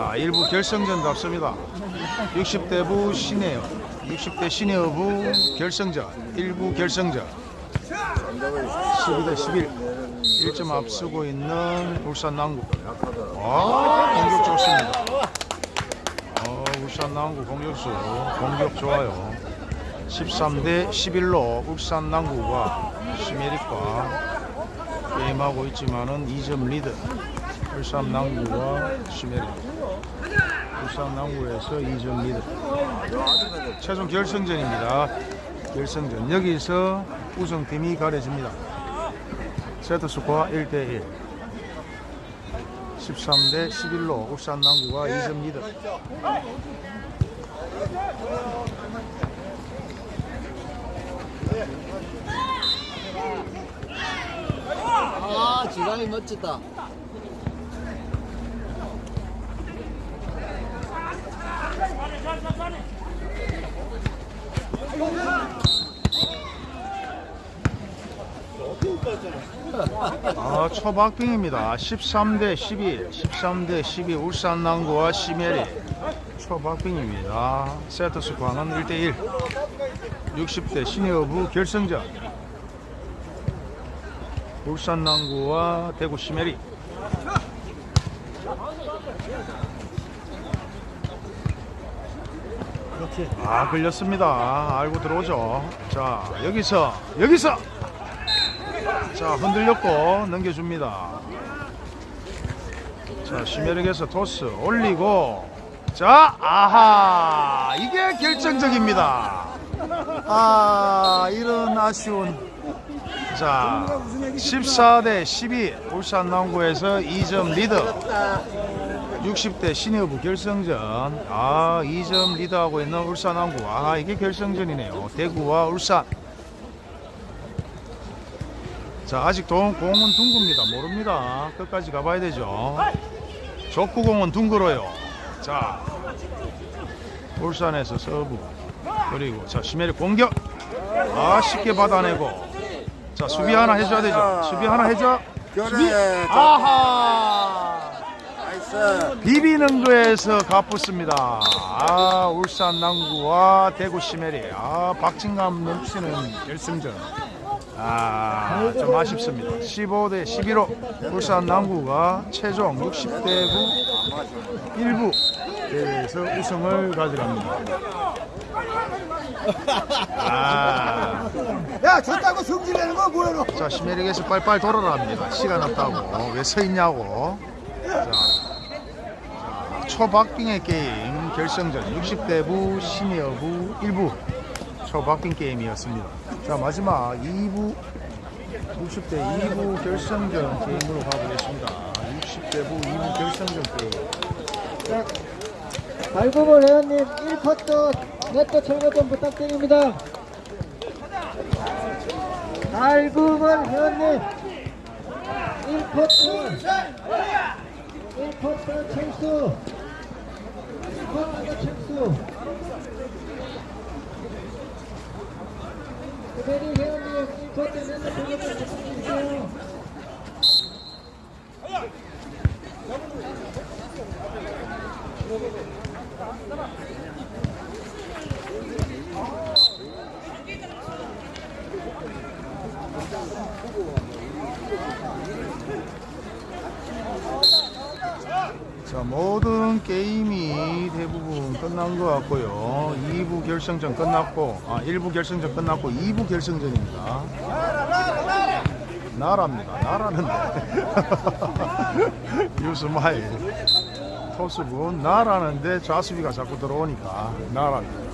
자, 1부 결승전도 앞섭니다. 60대부 시니어, 60대 시니어부 결승전, 1부 결승전. 12대 11 1점 앞서고 있는 울산 남구. 아, 공격 좋습니다. 어, 울산 남구 공격수 공격 좋아요. 13대 11로 울산 남구가 시메릭과 게임하고 있지만은 2점 리드. 울산 남구와 시메릭. 울산 남구에서 2점 리드. 최종 결승전입니다. 결승전 여기서 우승팀이 가려집니다. 세트 스코어 1대1. 13대 11로 울산 남구가 2점 리드. 아, 지강이 멋지다. 아, 초박빙입니다. 13대 12, 13대 12 울산 남구와 시메리 초박빙입니다. 세트 스코어는 1대1. 60대 시니어부 결승전. 울산 남구와 대구 시메리. 아, 걸렸습니다. 알고 들어오죠. 자, 여기서, 여기서! 자 흔들렸고 넘겨줍니다. 자 시메릭에서 토스 올리고. 자 아하! 이게 결정적입니다. 아 이런 아쉬운. 자 14 대 12 울산 남구에서 2점 리드 60대 시니어부 결승전. 아 2점 리드하고 있는 울산 남구. 아 이게 결승전이네요. 대구와 울산. 자 아직 동, 공은 둥급니다. 모릅니다. 끝까지 가봐야 되죠. 족구공은 둥글어요. 자 울산에서 서브 그리고 자 시메리 공격. 아 쉽게 받아내고. 자 수비 하나 해줘야 되죠. 수비 하나 해줘. 그래. 아하. 비비는 거에서 갚았습니다 아 울산 남구와 대구 시메리 아 박진감 넘치는 결승전 아, 좀 아쉽습니다. 15대 11로 울산 남구가 최종 60대 9 1부 대회에서 우승을 가져갑니다. 아, 야, 졌다고 성질내는 거 뭐야, 너? 자 시메릭에서 빨빨 돌아라 합니다. 시간 없다고 왜 서 있냐고. 자, 자, 초박빙의 게임 결승전 60대부 시니어부 1부 초박빙 게임이었습니다. 자 마지막 2부 60대 2부 결승전 게임으로 가보겠습니다. 60대부 2부 결승전 게임. 자, 발구볼 회원님 1쿼터 네트 철거 좀 부탁드립니다. 발구볼 회원님 1쿼터 1쿼터 철수 1쿼터 철수 구베리 회원님 1쿼터 네트 철거 좀 부탁드릴게요. 자 모든 게임이 대부분 끝난 것 같고요. 2부 결승전 끝났고 아 1부 결승전 끝났고 2부 결승전입니다. 나라입니다. 나라는데 유스마일. 토스군 나라는데 좌수비가 자꾸 들어오니까 나라입니다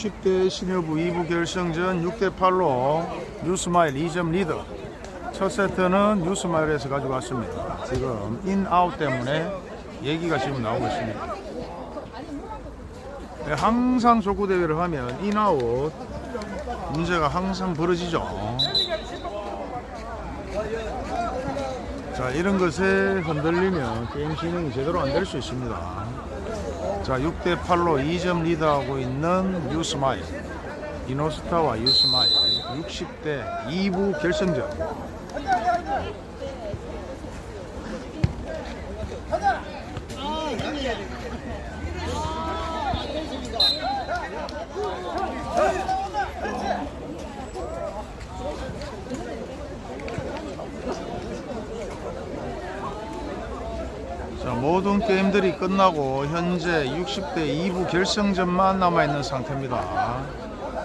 60대 시니어부 2부 결승전 6대 8로 뉴스마일 2점 리드. 첫 세트는 뉴스마일에서 가져갔습니다. 지금 인아웃 때문에 얘기가 지금 나오고 있습니다. 네, 항상 족구 대회를 하면 인아웃 문제가 항상 벌어지죠. 자, 이런 것에 흔들리면 게임 진행이 제대로 안 될 수 있습니다. 자, 6대 8로 2점 리드하고 있는 유스마일. 이노스타와 유스마일 60대 2부 결승전. 자, 모든 게임들이 끝나고 현재 60대 2부 결승전만 남아있는 상태입니다.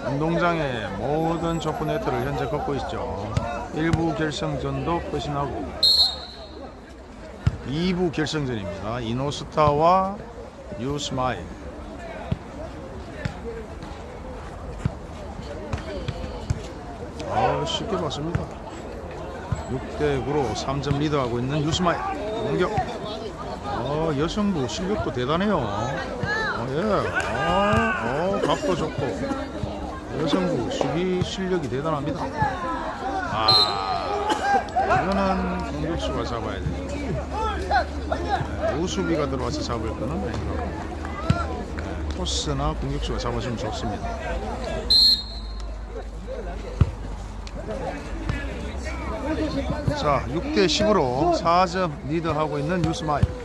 운동장의 모든 족구 네트를 현재 걷고 있죠. 1부 결승전도 끝이 나고 2부 결승전입니다. 이노스타와 유스마일 아 쉽게 봤습니다. 6대 9로 3점 리드하고 있는 유스마일 공격. 어, 여성부 실력도 대단해요. 어, 예. 어, 어, 각도 좋고. 여성부 수비 실력이 대단합니다. 아, 이거는 공격수가 잡아야. 네, 우수비가 들어와서 잡을 거는 아니고 네, 토스나 공격수가 잡아주면 좋습니다. 자, 6대 10으로 4점 리드하고 있는 뉴스마일.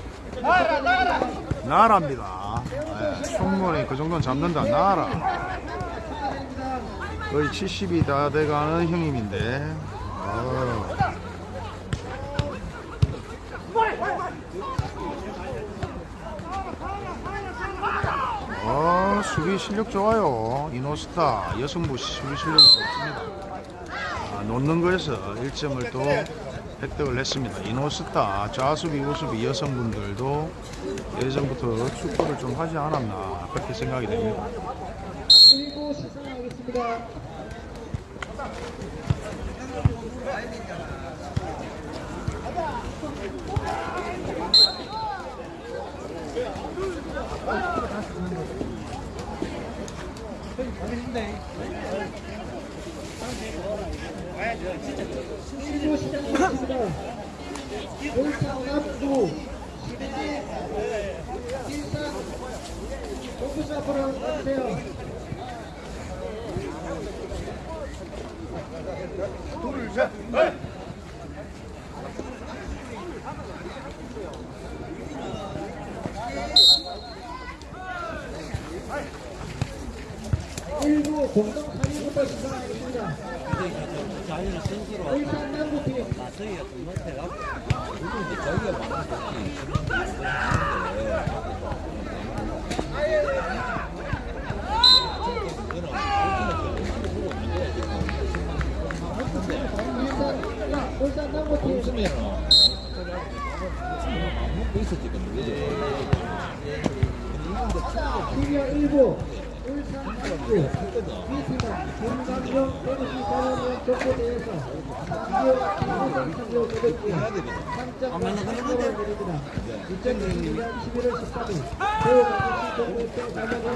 나라입니다. 네, 충분히 그 정도는 잡는다. 나라. 거의 70이 다 돼가는 형님인데. 어. 어, 수비 실력 좋아요. 이노스타 여성부 수비 실력이 좋습니다. 아, 놓는 거에서 1점을 또 획득을 했습니다. 이노스타 좌수비 우수비 여성분들도 예전부터 축구를 좀 하지 않았나 그렇게 생각이 됩니다. 1부 시작하겠습니다. 일부 시작하겠습니다. 울산 남구 일산 공부수 앞으로 와주세요. 일부 공동 3위부터 시작하겠습니다. 자기는 선수로 울산 남구팀 저희가 좀 못해갖고 요즘 이제 저희가 많은 울산 야, 울산 남구팀 시니어 1부 울산 남구 B팀은 김강경 대구시 사원위원 족구 500개 3점 상금을 드립니다. 2022년 11월 13일 대구광역시 족구협회 자격을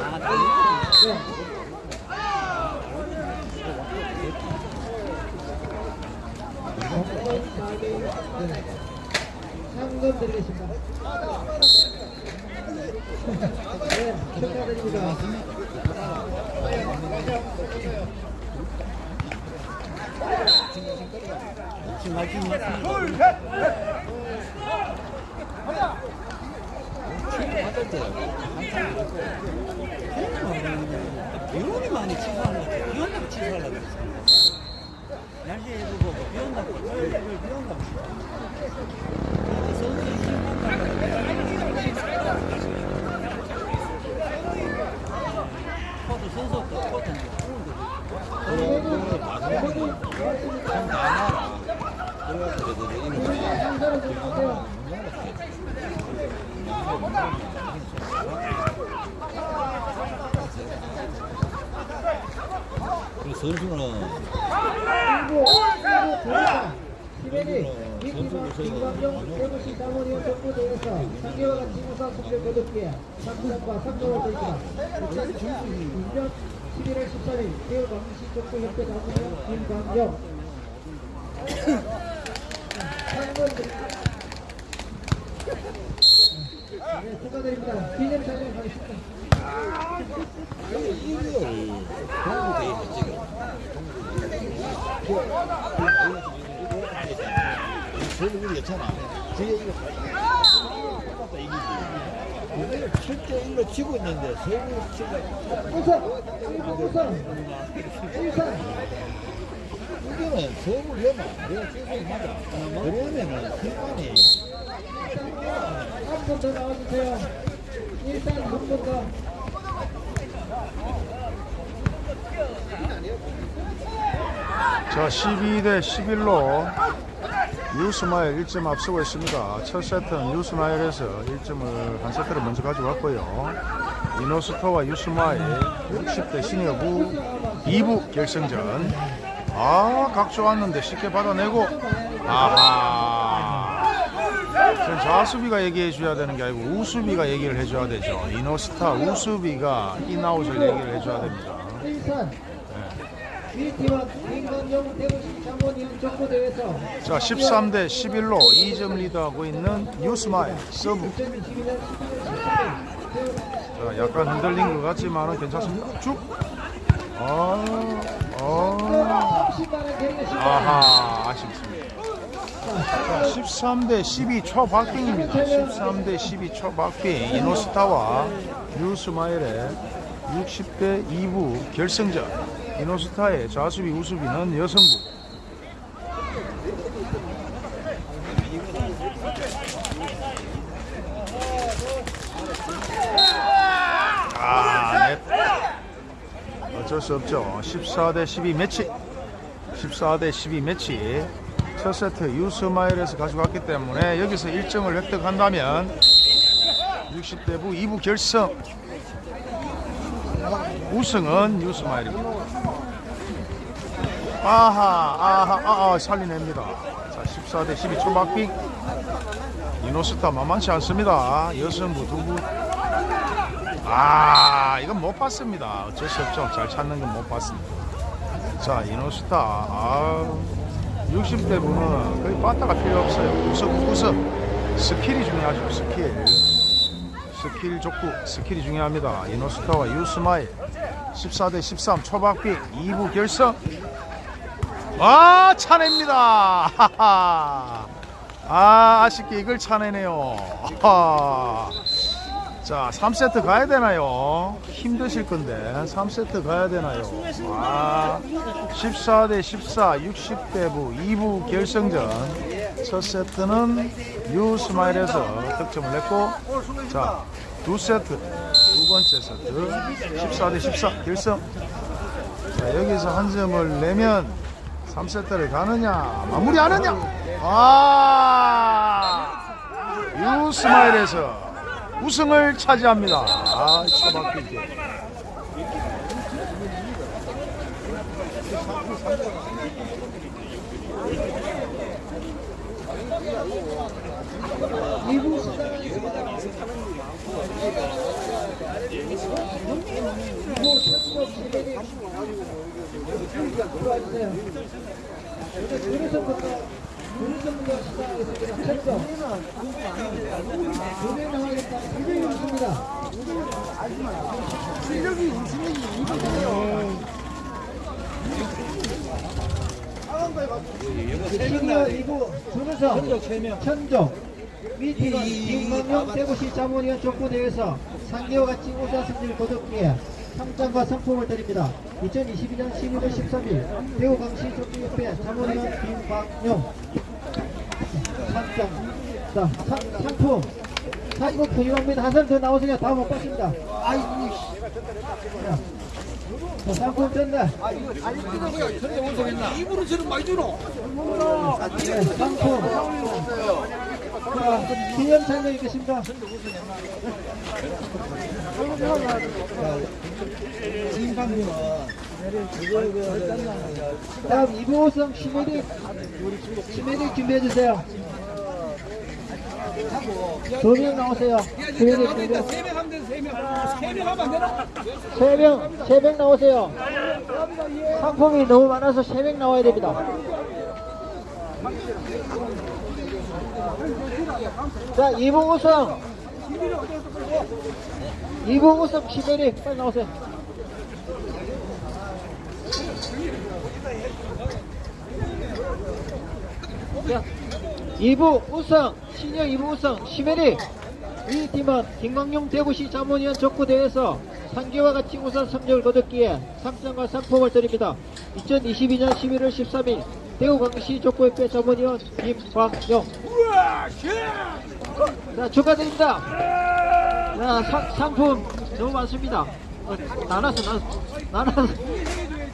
상금 드리겠습니다. 네, 축하드립니다. 비용이 많이 취소하는 것 같아요. 비온다고 취소하려고 그랬어요. 뭐 비온다고 토요일 일요일 비온다고 선수 코트 선수 코트인데 상사를 좀 주세요. 그 선수는 일부 일부 조사 11일 이팀은 김광경 대구시 사무위원 족구대회에서 상계와 같이 우 선 성적 거듭기에 3점과 3점을 드립니다. 2022년 11월 13일 대구광역시 족구협회 사무위원 김광경 상금 드립니다. 네, 축하드립니다. 기 저는 괜찮아. 저게 이거 똑같다 이기지. 우리는 7대 1로 치고 있는데 서울 치가 우선! 우선! 일선! 이거는 서울 해마. 내가 계속 맞아. 그러면은 승관이 한번더 나와주세요. 일단 한번 더. 자, 12대 11로 뉴스마일 1점 앞서고 있습니다. 첫 세트는 뉴스마일에서 1점을 한 세트를 먼저 가져갔고요. 이노스토와 유스마일 60대 시니어부 2부 결승전. 아, 각 좋았는데 쉽게 받아내고 아하. 지금 좌수비가 얘기해 줘야 되는 게 아니고 우수비가 얘기를 해줘야 되죠. 이노스타 우수비가 인아웃을 얘기를 해줘야 됩니다. 자, 13대 11로 2점 리드하고 있는 뉴스마일 서브. 2022년 11월 자, 약간 흔들린 것 같지만은 괜찮습니다. 쭉. 아, 아, 10만원 경기 시간 아하, 아쉽습니다. 자, 13대 12 초박빙입니다. 13대 12 초박빙. 이노스타와 유스마일의 60대 2부 결승전. 이노스타의 좌수비 우수비는 여성부. 아, 넷. 어쩔 수 없죠. 14대 12 매치. 14대 12 매치. 첫 세트 유스마일에서 가져갔기 때문에 여기서 1점을 획득한다면 60대 부 2부 결승. 우승은 유스마일입니다. 아하, 아하, 아하, 살리냅니다. 자, 14대 12 초박빙. 이노스타 만만치 않습니다. 여성부 두부. 아 이건 못 봤습니다. 어쩔 수 없죠. 잘 찾는 건 못 봤습니다. 자 이노스타. 아 60대 분은 거의 빠따가 필요 없어요. 구석 구석. 스킬이 중요하죠 스킬. 스킬 족구 스킬이 중요합니다. 이노스타와 뉴스마일 14대 13 초박빙 2부 결승 아 차냅니다. 아 아쉽게 이걸 차내네요 하하. 자, 3세트 가야 되나요? 힘드실 건데 3세트 가야 되나요? 아, 14 대 14, 60대부 2부 결승전 첫 세트는 유스마일에서 득점을 냈고 자, 두 세트 두 번째 세트 14 대 14 결승 자, 여기서 한 점을 내면 3세트를 가느냐 마무리하느냐 아 유스마일에서 우승을 차지합니다. 아, 처박히게. 그래 시니어 2부 준우성 천종 미팅 김광용 대구시 자문위원 족구대회에서 상계와 같이 우수한 승리를 거뒀기에 상장과 상품을 드립니다. 2022년 12월 13일 대구광시 족구협회 자문위원 김광용 상장 자 상, 상품 상품 부유합니다. 한 사람 더 나오세요. 다 못 봤습니다. 아이고 씨. 자, 자, 상품 전달 입으로 저는 많이 주노. 네, 상품. 자, 기념 참여 있겠습니다. 다음 이부호성 시메릭 시메릭 준비해주세요. 두명 나오세요. 시메릭. 세명 하면 돼, 세 명. 세명 하면 안 되나? 세 명, 세명 나오세요. 상품이 너무 많아서 세명 나와야 됩니다. 자, 이봉 우승. 이봉 우승 시베리 빨리 나오세요. 자, 2부 우승, 시니어 2부 우승, 시메리. 이 팀은 김광용 대구시 자문위원 족구대회에서 상계와 같이 우선 성적을 거뒀기에 상장과 상품을 드립니다. 2022년 11월 13일 대구광시 족구협회 자문위원 김광용. 자, 축하드립니다. 자, 상, 상품 너무 많습니다. 어, 나눠서, 나눠서, 나눠서.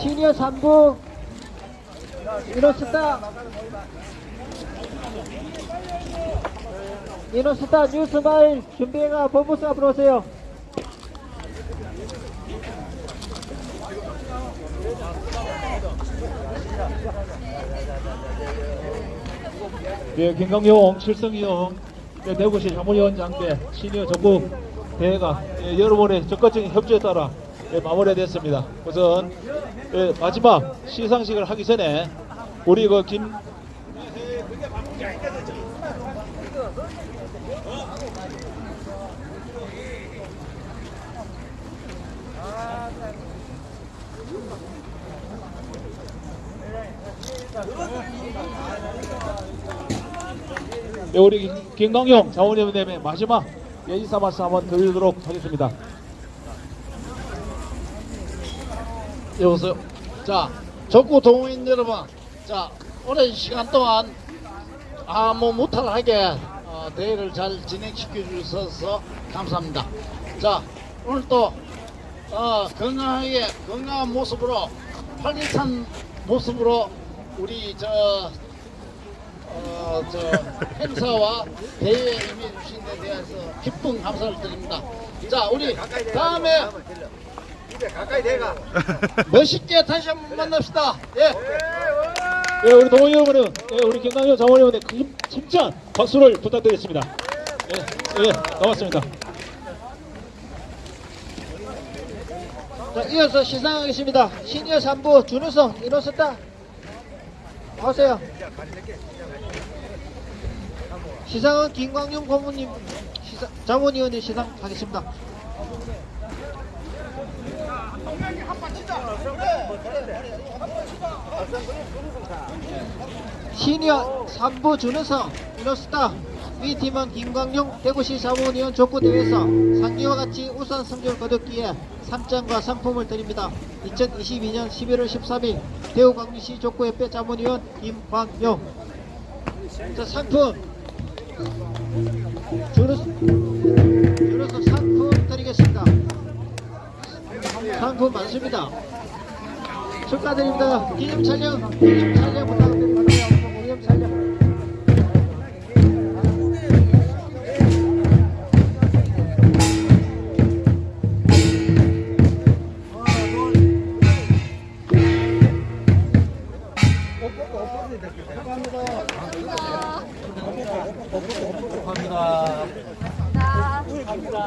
시니어 3부. 이노스타. 이노스타 뉴스마일 준비해가 본부스 앞으로 오세요. 예, 김강용, 칠성이용, 예, 대구시 자문위원장 대 시니어 전국 대회가 예, 여러분의 적극적인 협조에 따라 예, 마무리됐습니다. 우선 예, 마지막 시상식을 하기 전에 우리 그 김, 예, 우리 김- 김강용 자원위원회의 마지막 예, 인사 말씀 한번 드리도록 하겠습니다. 여보세요. 자, 적구 동호인 여러분, 자, 오랜 시간 동안 아무 무탈하게 어, 대회를 잘 진행시켜 주셔서 감사합니다. 자, 오늘 또 어, 건강하게 건강한 모습으로 활기찬 모습으로 우리 저 어, 저 행사와 대회에 임해 주신 데 대해서 기쁜 감사를 드립니다. 자, 우리 다음에 가까이 대가. 멋있게 다시 한번 만납시다. 예. 예, 우리 동호 여러분은 예, 우리 김강용 자원위원회 큰 힘찬 박수를 부탁드리겠습니다. 예, 예, 고맙습니다. 자, 이어서 시상하겠습니다. 시니어 3부 준우성 이노스타 나오세요. 시상은 김광용 고문님 시상, 자문위원회 시상하겠습니다. 시니어 3부 준우성 이노스타 위 팀은 김광용 대구시 자문위원 족구대회에서 상기와 같이 우선 성적을 거뒀기에 3장과 상품을 드립니다. 2022년 11월 13일 대구광주시 족구협회 자문위원 김광용 자 상품 준우성 상품 드리겠습니다. 상품 많습니다. 축하드립니다. 기념 촬영, 기념 촬영 부탁드립니다. 기념 촬영.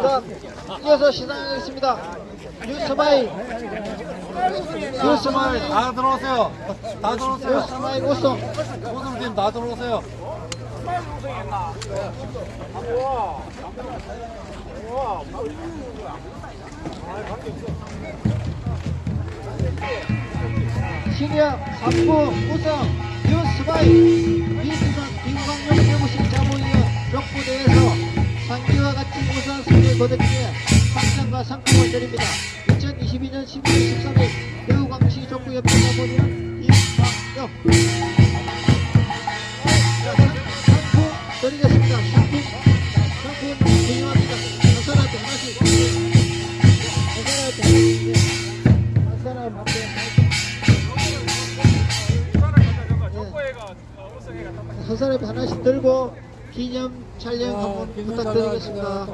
자, 이어서 시작하겠습니다. 뉴스마일, 뉴스마일, 다 들어오세요. 다 들어오세요. 뉴스마일 우승. 우승팀 다 들어오세요. 시니어 3부 우승 뉴스마일 이수선 김광용 대구시 자문위원 족부대에서 상기와 같이 우수한 승리를 거뒀기에 상장과 상품을 드립니다. 2022년 11월 13일 대구광시 족구협회 자, 상- 상품 드리겠습니다. 상품 상품 중요합니다. 한 사람한테 하나씩 한 사람한테 하나씩 한 사람한테 하나씩 한 사람이 하나씩 들고 기념 촬영 한번 부탁드리겠습니다.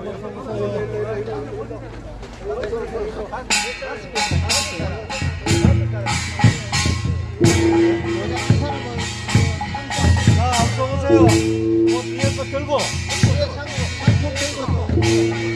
자, 앞서 오세요. 뭐 뒤에 거 들고. 상품 들고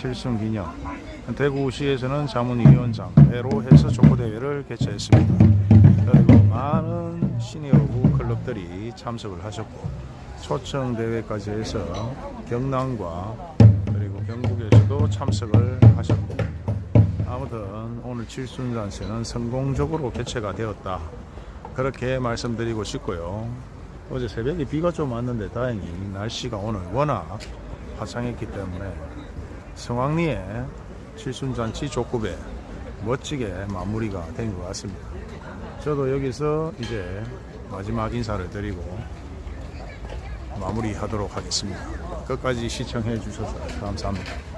7승 기념. 대구시에서는 자문위원장 회로 해서 족구대회를 개최했습니다. 그리고 많은 시니어부 클럽들이 참석을 하셨고 초청 대회까지 해서 경남과 그리고 경북에서도 참석을 하셨고 아무튼 오늘 칠순잔세는 성공적으로 개최가 되었다. 그렇게 말씀드리고 싶고요. 어제 새벽에 비가 좀 왔는데 다행히 날씨가 오늘 워낙 화창했기 때문에 성황리의 칠순잔치 족구배 멋지게 마무리가 된 것 같습니다. 저도 여기서 이제 마지막 인사를 드리고 마무리하도록 하겠습니다. 끝까지 시청해 주셔서 감사합니다.